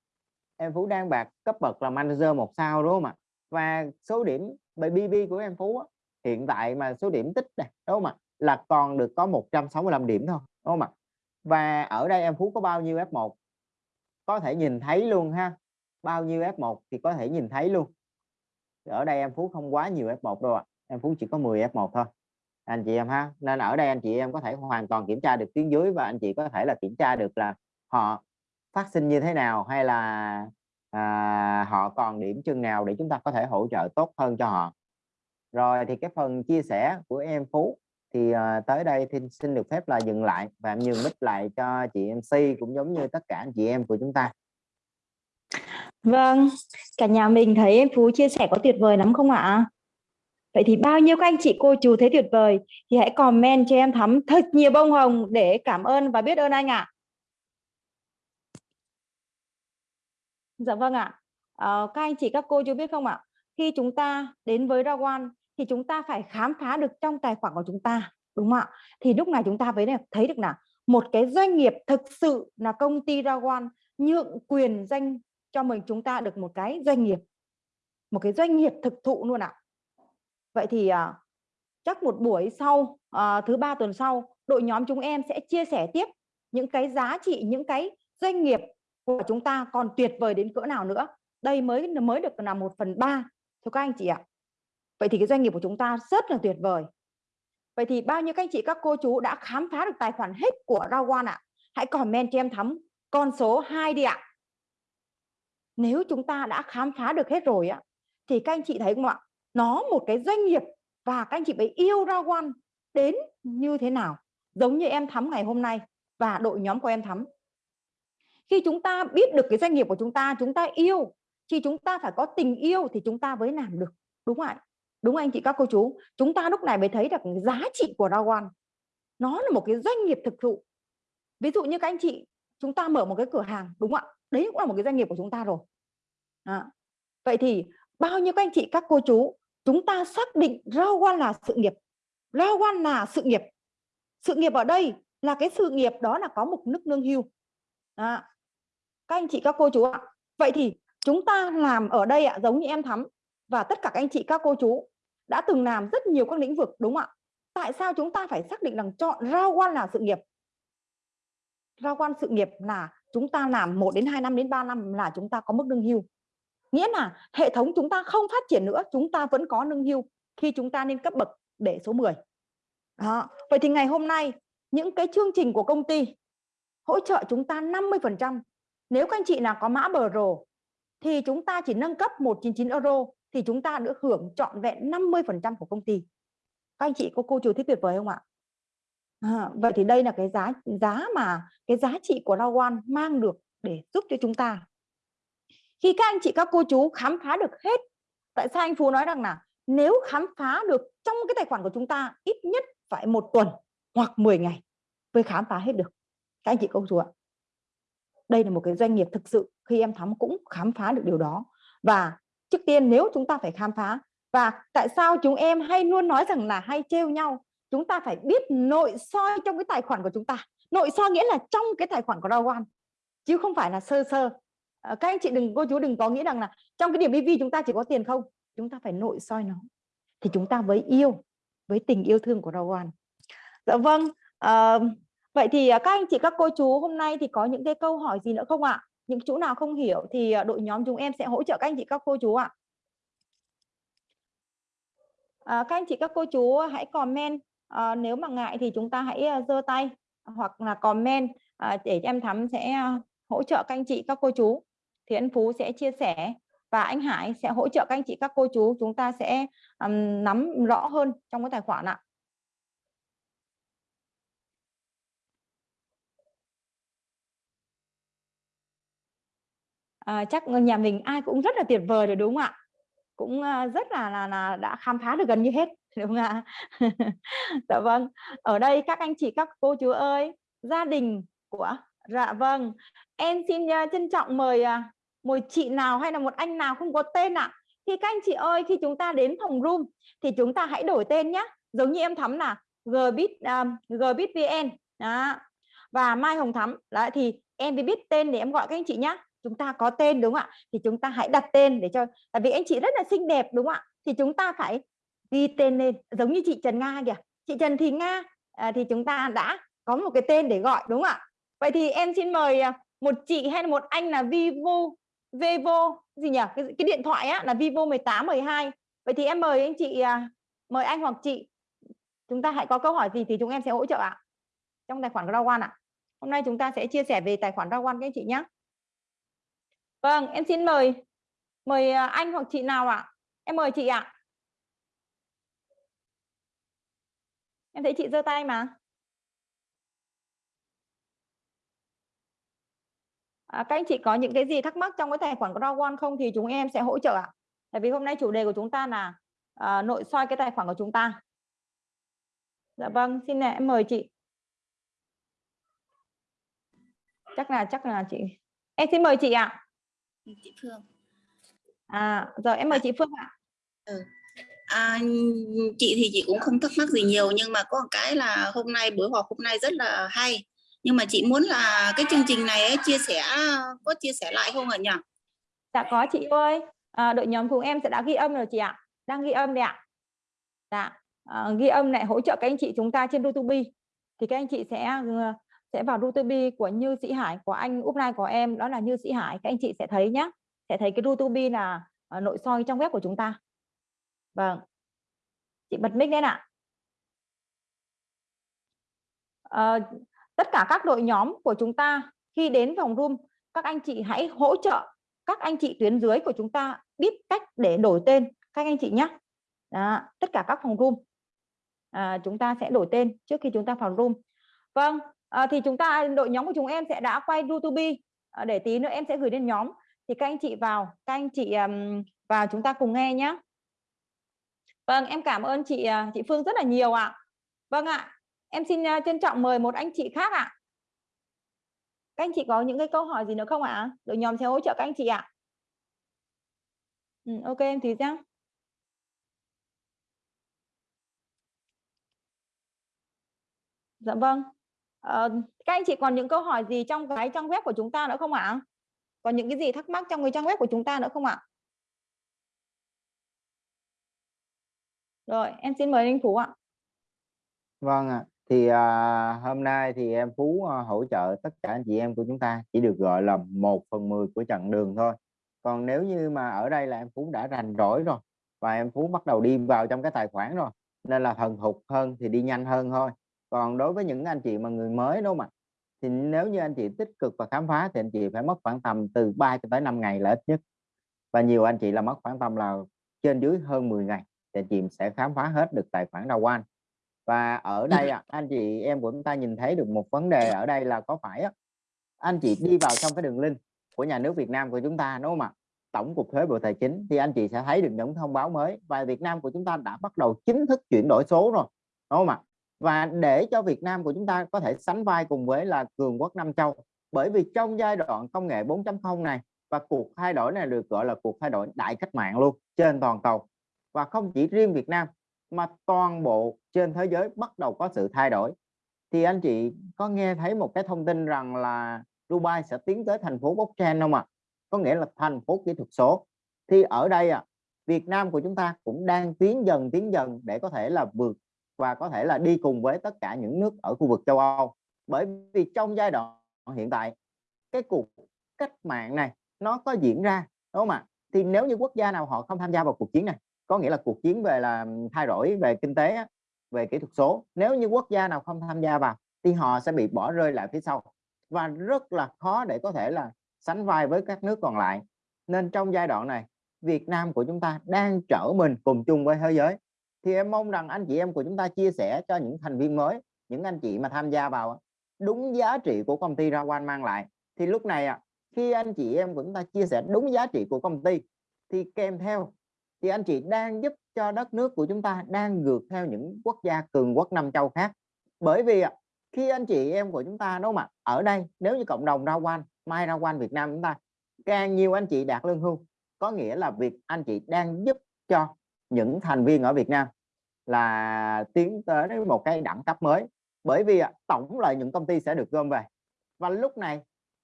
em Phú đang bạc cấp bậc là manager một sao đúng không ạ? Và số điểm BB của em Phú á, hiện tại mà số điểm tích này đúng không ạ? Là còn được có 165 điểm thôi đúng không ạ? Và ở đây em Phú có bao nhiêu F1 có thể nhìn thấy luôn ha. Bao nhiêu F1 thì có thể nhìn thấy luôn. Ở đây em Phú không quá nhiều F1 đâu ạ. Em Phú chỉ có 10 F1 thôi. Anh chị em ha nên ở đây anh chị em có thể hoàn toàn kiểm tra được tiếng dưới và anh chị có thể là kiểm tra được là họ phát sinh như thế nào hay là à, họ còn điểm chừng nào để chúng ta có thể hỗ trợ tốt hơn cho họ rồi thì cái phần chia sẻ của em Phú thì à, tới đây thì xin được phép là dừng lại và em nhường mic lại cho chị MC cũng giống như tất cả anh chị em của chúng ta Vâng, cả nhà mình thấy em Phú chia sẻ có tuyệt vời lắm không ạ? Vậy thì bao nhiêu các anh chị cô chú thấy tuyệt vời thì hãy comment cho em Thắm thật nhiều bông hồng để cảm ơn và biết ơn anh ạ. Dạ vâng ạ. À, các anh chị các cô chú biết không ạ? Khi chúng ta đến với Rawan thì chúng ta phải khám phá được trong tài khoản của chúng ta, đúng không ạ? Thì lúc này chúng ta mới thấy được là một cái doanh nghiệp thực sự là công ty Rawan nhượng quyền danh cho mình chúng ta được một cái doanh nghiệp, một cái doanh nghiệp thực thụ luôn ạ. Vậy thì à, chắc một buổi sau à, thứ ba tuần sau đội nhóm chúng em sẽ chia sẻ tiếp những cái giá trị những cái doanh nghiệp của chúng ta còn tuyệt vời đến cỡ nào nữa? Đây mới mới được là một phần ba. Thưa các anh chị ạ. Vậy thì cái doanh nghiệp của chúng ta rất là tuyệt vời. Vậy thì bao nhiêu các anh chị, các cô chú đã khám phá được tài khoản hết của Rawan ạ? Hãy comment cho em thắm. Con số 2 đi ạ. Nếu chúng ta đã khám phá được hết rồi á thì các anh chị thấy không ạ? Nó một cái doanh nghiệp và các anh chị phải yêu Rawan đến như thế nào? Giống như em thắm ngày hôm nay và đội nhóm của em thắm khi chúng ta biết được cái doanh nghiệp của chúng ta chúng ta yêu thì chúng ta phải có tình yêu thì chúng ta mới làm được. Đúng không ạ? Đúng anh chị các cô chú? Chúng ta lúc này mới thấy được giá trị của Rawan. Nó là một cái doanh nghiệp thực thụ. Ví dụ như các anh chị chúng ta mở một cái cửa hàng đúng không ạ? Đấy cũng là một cái doanh nghiệp của chúng ta rồi. À, vậy thì bao nhiêu các anh chị các cô chú chúng ta xác định Rawan là sự nghiệp. Rawan là sự nghiệp. Sự nghiệp ở đây là cái sự nghiệp đó là có một nước lương hưu. À, các anh chị, các cô chú ạ. Vậy thì chúng ta làm ở đây ạ, giống như em thắm. Và tất cả các anh chị, các cô chú đã từng làm rất nhiều các lĩnh vực, đúng không ạ? Tại sao chúng ta phải xác định rằng chọn rao quan là sự nghiệp? Rao quan sự nghiệp là chúng ta làm 1 đến 2 năm đến 3 năm là chúng ta có mức lương hưu. Nghĩa là hệ thống chúng ta không phát triển nữa, chúng ta vẫn có lương hưu khi chúng ta lên cấp bậc để số 10 đó. vậy thì ngày hôm nay, những cái chương trình của công ty hỗ trợ chúng ta 50 phần trăm nếu các anh chị nào có mã bờ rồ thì chúng ta chỉ nâng cấp 199 euro thì chúng ta được hưởng trọn vẹn 50% của công ty. Các anh chị có cô chú thấy tuyệt vời không ạ? À, vậy thì đây là cái giá giá mà cái giá trị của Rawan mang được để giúp cho chúng ta. Khi các anh chị các cô chú khám phá được hết, tại sao anh Phú nói rằng là nếu khám phá được trong cái tài khoản của chúng ta ít nhất phải một tuần hoặc 10 ngày mới khám phá hết được. Các anh chị cô chú ạ đây là một cái doanh nghiệp thực sự khi em thắm cũng khám phá được điều đó. Và trước tiên nếu chúng ta phải khám phá và tại sao chúng em hay luôn nói rằng là hay trêu nhau chúng ta phải biết nội soi trong cái tài khoản của chúng ta. Nội soi nghĩa là trong cái tài khoản của Rawan chứ không phải là sơ sơ. À, các anh chị đừng cô chú đừng có nghĩ rằng là trong cái điểm EV chúng ta chỉ có tiền không? Chúng ta phải nội soi nó. Thì chúng ta với yêu với tình yêu thương của Rawan dạ vâng uh, Vậy thì à, các anh chị các cô chú hôm nay thì có những cái câu hỏi gì nữa không ạ? Những chỗ nào không hiểu thì à, đội nhóm chúng em sẽ hỗ trợ các anh chị các cô chú ạ. à, các anh chị các cô chú hãy comment à, nếu mà ngại thì chúng ta hãy à, giơ tay hoặc là comment à, để em thắm sẽ hỗ trợ các anh chị các cô chú thì anh Phú sẽ chia sẻ và anh Hải sẽ hỗ trợ các anh chị các cô chú chúng ta sẽ um, nắm rõ hơn trong cái tài khoản ạ à, chắc nhà mình ai cũng rất là tuyệt vời rồi đúng không ạ? Cũng ờ, rất là là, là đã khám phá được gần như hết (laughs) đúng không ạ? Dạ vâng. Ở đây các anh chị các cô chú ơi gia đình của dạ vâng. Em xin uh, trân trọng mời uh, một chị nào hay là một anh nào không có tên ạ? À? thì các anh chị ơi khi chúng ta đến phòng room thì chúng ta hãy đổi tên nhé giống như em thắm là gbit um, gbit vn đó. Và mai hồng thắm. Đó thì em biết tên để em gọi các anh chị nhé chúng ta có tên đúng không ạ? Thì chúng ta hãy đặt tên để cho tại vì anh chị rất là xinh đẹp đúng không ạ? Thì chúng ta phải ghi tên lên giống như chị Trần Nga kìa. Chị Trần Thị Nga à, thì chúng ta đã có một cái tên để gọi đúng không ạ? Vậy thì em xin mời à, một chị hay là một anh là Vivo Vivo gì nhỉ? Cái, cái điện thoại á là Vivo 18 12 vậy thì em mời anh chị à, mời anh hoặc chị. Chúng ta hãy có câu hỏi gì thì chúng em sẽ hỗ trợ ạ. Trong tài khoản Rawan ạ. Hôm nay chúng ta sẽ chia sẻ về tài khoản Rawan các anh chị nhé Vâng, em xin mời mời à, anh hoặc chị nào ạ? Em mời chị ạ. Em thấy chị giơ tay mà. À, các anh chị có những cái gì thắc mắc trong cái tài khoản của không thì chúng em sẽ hỗ trợ ạ. Tại vì hôm nay chủ đề của chúng ta là à, nội soi cái tài khoản của chúng ta. Dạ vâng, xin nè em mời chị. Chắc là chắc là chị. Em xin mời chị ạ chị Phương. À rồi em mời chị Phương ạ. Ừ. à, chị thì chị cũng không thắc mắc gì nhiều nhưng mà có một cái là hôm nay buổi họp hôm nay rất là hay. Nhưng mà chị muốn là cái chương trình này ấy, chia sẻ có chia sẻ lại không ạ nhỉ? Dạ có chị ơi. À, đội nhóm cùng em sẽ đã ghi âm rồi chị ạ. Đang ghi âm đấy ạ. Dạ à, ghi âm này hỗ trợ các anh chị chúng ta trên YouTube thì các anh chị sẽ sẽ vào YouTube của Như Sĩ Hải của anh upline của em đó là Như Sĩ Hải. Các anh chị sẽ thấy nhé sẽ thấy cái YouTube là uh, nội soi trong web của chúng ta. Vâng. Chị bật mic lên ạ. À, tất cả các đội nhóm của chúng ta khi đến phòng room các anh chị hãy hỗ trợ các anh chị tuyến dưới của chúng ta biết cách để đổi tên các anh chị nhé Đó, tất cả các phòng room. À, chúng ta sẽ đổi tên trước khi chúng ta vào room. Vâng à, thì chúng ta đội nhóm của chúng em sẽ đã quay YouTube à, để tí nữa em sẽ gửi lên nhóm. Thì các anh chị vào các anh chị um, vào chúng ta cùng nghe nhé vâng em cảm ơn chị ờ, chị Phương rất là nhiều ạ. Vâng ạ em xin uh, trân trọng mời một anh chị khác ạ. Các anh chị có những cái câu hỏi gì nữa không ạ? Đội nhóm sẽ hỗ trợ các anh chị ạ. Ừ, ok em thì nhá. Dạ vâng. Ờ, các anh chị còn những câu hỏi gì trong cái trang web của chúng ta nữa không ạ? Còn những cái gì thắc mắc trong cái trang web của chúng ta nữa không ạ? Rồi, em xin mời anh Phú ạ. Vâng ạ. Thì à, hôm nay thì em Phú à, hỗ trợ tất cả anh chị em của chúng ta chỉ được gọi là một phần mười của chặng đường thôi. Còn nếu như mà ở đây là em Phú đã rành rỗi rồi và em Phú bắt đầu đi vào trong cái tài khoản rồi nên là thần thục hơn thì đi nhanh hơn thôi còn đối với những anh chị mà người mới đúng không ạ? Thì nếu như anh chị tích cực và khám phá thì anh chị phải mất khoảng tầm từ 3 cho tới 5 ngày là ít nhất. Và nhiều anh chị là mất khoảng tầm là trên dưới hơn 10 ngày thì anh chị sẽ khám phá hết được tài khoản đào quan và ở đây anh chị em của chúng ta nhìn thấy được một vấn đề ở đây là có phải anh chị đi vào trong cái đường link của nhà nước Việt Nam của chúng ta đúng không ạ? Tổng cục thuế bộ tài chính thì anh chị sẽ thấy được những thông báo mới và Việt Nam của chúng ta đã bắt đầu chính thức chuyển đổi số rồi đúng không ạ và để cho Việt Nam của chúng ta có thể sánh vai cùng với là cường quốc Nam Châu. Bởi vì trong giai đoạn công nghệ 4.0 này và cuộc thay đổi này được gọi là cuộc thay đổi đại cách mạng luôn, trên toàn cầu. Và không chỉ riêng Việt Nam, mà toàn bộ trên thế giới bắt đầu có sự thay đổi. Thì anh chị có nghe thấy một cái thông tin rằng là Dubai sẽ tiến tới thành phố blockchain không ạ? À? có nghĩa là thành phố kỹ thuật số. Thì ở đây à Việt Nam của chúng ta cũng đang tiến dần tiến dần để có thể là vượt và có thể là đi cùng với tất cả những nước ở khu vực châu Âu. Bởi vì trong giai đoạn hiện tại, cái cuộc cách mạng này nó có diễn ra, đúng không ạ? Thì nếu như quốc gia nào họ không tham gia vào cuộc chiến này, có nghĩa là cuộc chiến về là thay đổi về kinh tế về kỹ thuật số, nếu như quốc gia nào không tham gia vào thì họ sẽ bị bỏ rơi lại phía sau. Và rất là khó để có thể là sánh vai với các nước còn lại. Nên trong giai đoạn này, Việt Nam của chúng ta đang trở mình cùng chung với thế giới thì em mong rằng anh chị em của chúng ta chia sẻ cho những thành viên mới những anh chị mà tham gia vào đúng giá trị của công ty Rawan mang lại. Thì lúc này à, khi anh chị em của chúng ta chia sẻ đúng giá trị của công ty thì kèm theo thì anh chị đang giúp cho đất nước của chúng ta đang ngược theo những quốc gia cường quốc năm châu khác. Bởi vì à, khi anh chị em của chúng ta đúng không ạ ở đây nếu như cộng đồng Rawan Mai Rawan Việt Nam chúng ta càng nhiều anh chị đạt lương hưu. Có nghĩa là việc anh chị đang giúp cho những thành viên ở Việt Nam là tiến tới một cái đẳng cấp mới. Bởi vì tổng lợi nhuận công ty sẽ được gom về. Và lúc này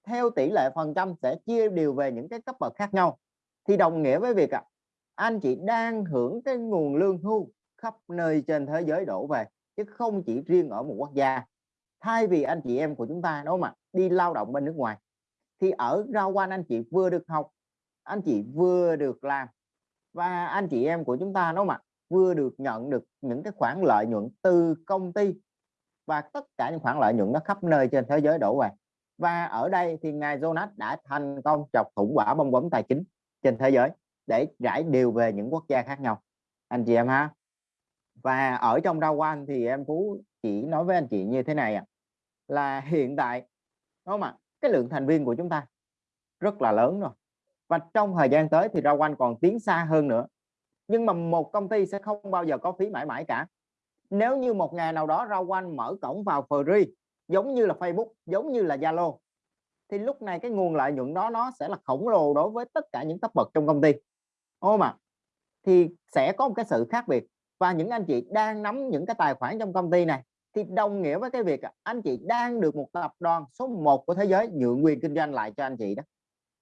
theo tỷ lệ phần trăm sẽ chia đều về những cái cấp bậc khác nhau. Thì đồng nghĩa với việc à, anh chị đang hưởng cái nguồn lương hưu khắp nơi trên thế giới đổ về chứ không chỉ riêng ở một quốc gia. Thay vì anh chị em của chúng ta đó mà đi lao động bên nước ngoài thì ở rau quan anh chị vừa được học anh chị vừa được làm. Và anh chị em của chúng ta đó mà vừa được nhận được những cái khoản lợi nhuận từ công ty. Và tất cả những khoản lợi nhuận nó khắp nơi trên thế giới đổ về. Và ở đây thì ngài Jonas đã thành công chọc thủng quả bong bóng tài chính trên thế giới để rải đều về những quốc gia khác nhau. Anh chị em ha? Và ở trong rau quan thì em Phú chỉ nói với anh chị như thế này ạ. Là hiện tại, đúng không ạ? Cái lượng thành viên của chúng ta rất là lớn rồi. Và trong thời gian tới thì rau quanh còn tiến xa hơn nữa nhưng mà một công ty sẽ không bao giờ có phí mãi mãi cả. Nếu như một ngày nào đó rau quanh mở cổng vào free giống như là Facebook giống như là Zalo thì lúc này cái nguồn lợi nhuận đó nó sẽ là khổng lồ đối với tất cả những cấp bậc trong công ty. Ô mà, thì sẽ có một cái sự khác biệt. Và những anh chị đang nắm những cái tài khoản trong công ty này thì đồng nghĩa với cái việc à, anh chị đang được một tập đoàn số 1 của thế giới nhượng quyền kinh doanh lại cho anh chị đó.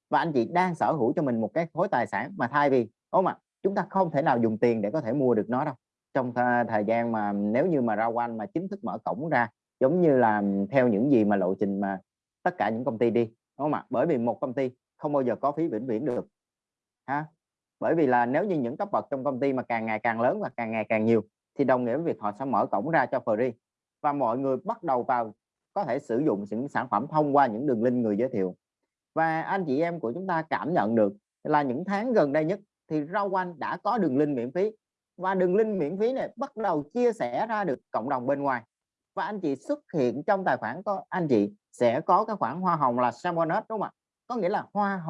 Và anh chị đang sở hữu cho mình một cái khối tài sản mà thay vì ô mà chúng ta không thể nào dùng tiền để có thể mua được nó đâu. Trong th thời gian mà nếu như mà ra quanh mà chính thức mở cổng ra, giống như là theo những gì mà lộ trình mà tất cả những công ty đi, đúng không ạ? Bởi vì một công ty không bao giờ có phí vĩnh viễn được, ha? Bởi vì là nếu như những cấp bậc trong công ty mà càng ngày càng lớn và càng ngày càng nhiều, thì đồng nghĩa với việc họ sẽ mở cổng ra cho free. Và mọi người bắt đầu vào có thể sử dụng những sản phẩm thông qua những đường link người giới thiệu. Và anh chị em của chúng ta cảm nhận được là những tháng gần đây nhất thì rau quanh đã có đường link miễn phí. Và đường link miễn phí này bắt đầu chia sẻ ra được cộng đồng bên ngoài. Và anh chị xuất hiện trong tài khoản có, anh chị sẽ có cái khoản hoa hồng là salmonus, đúng không ạ? Có nghĩa là hoa hồng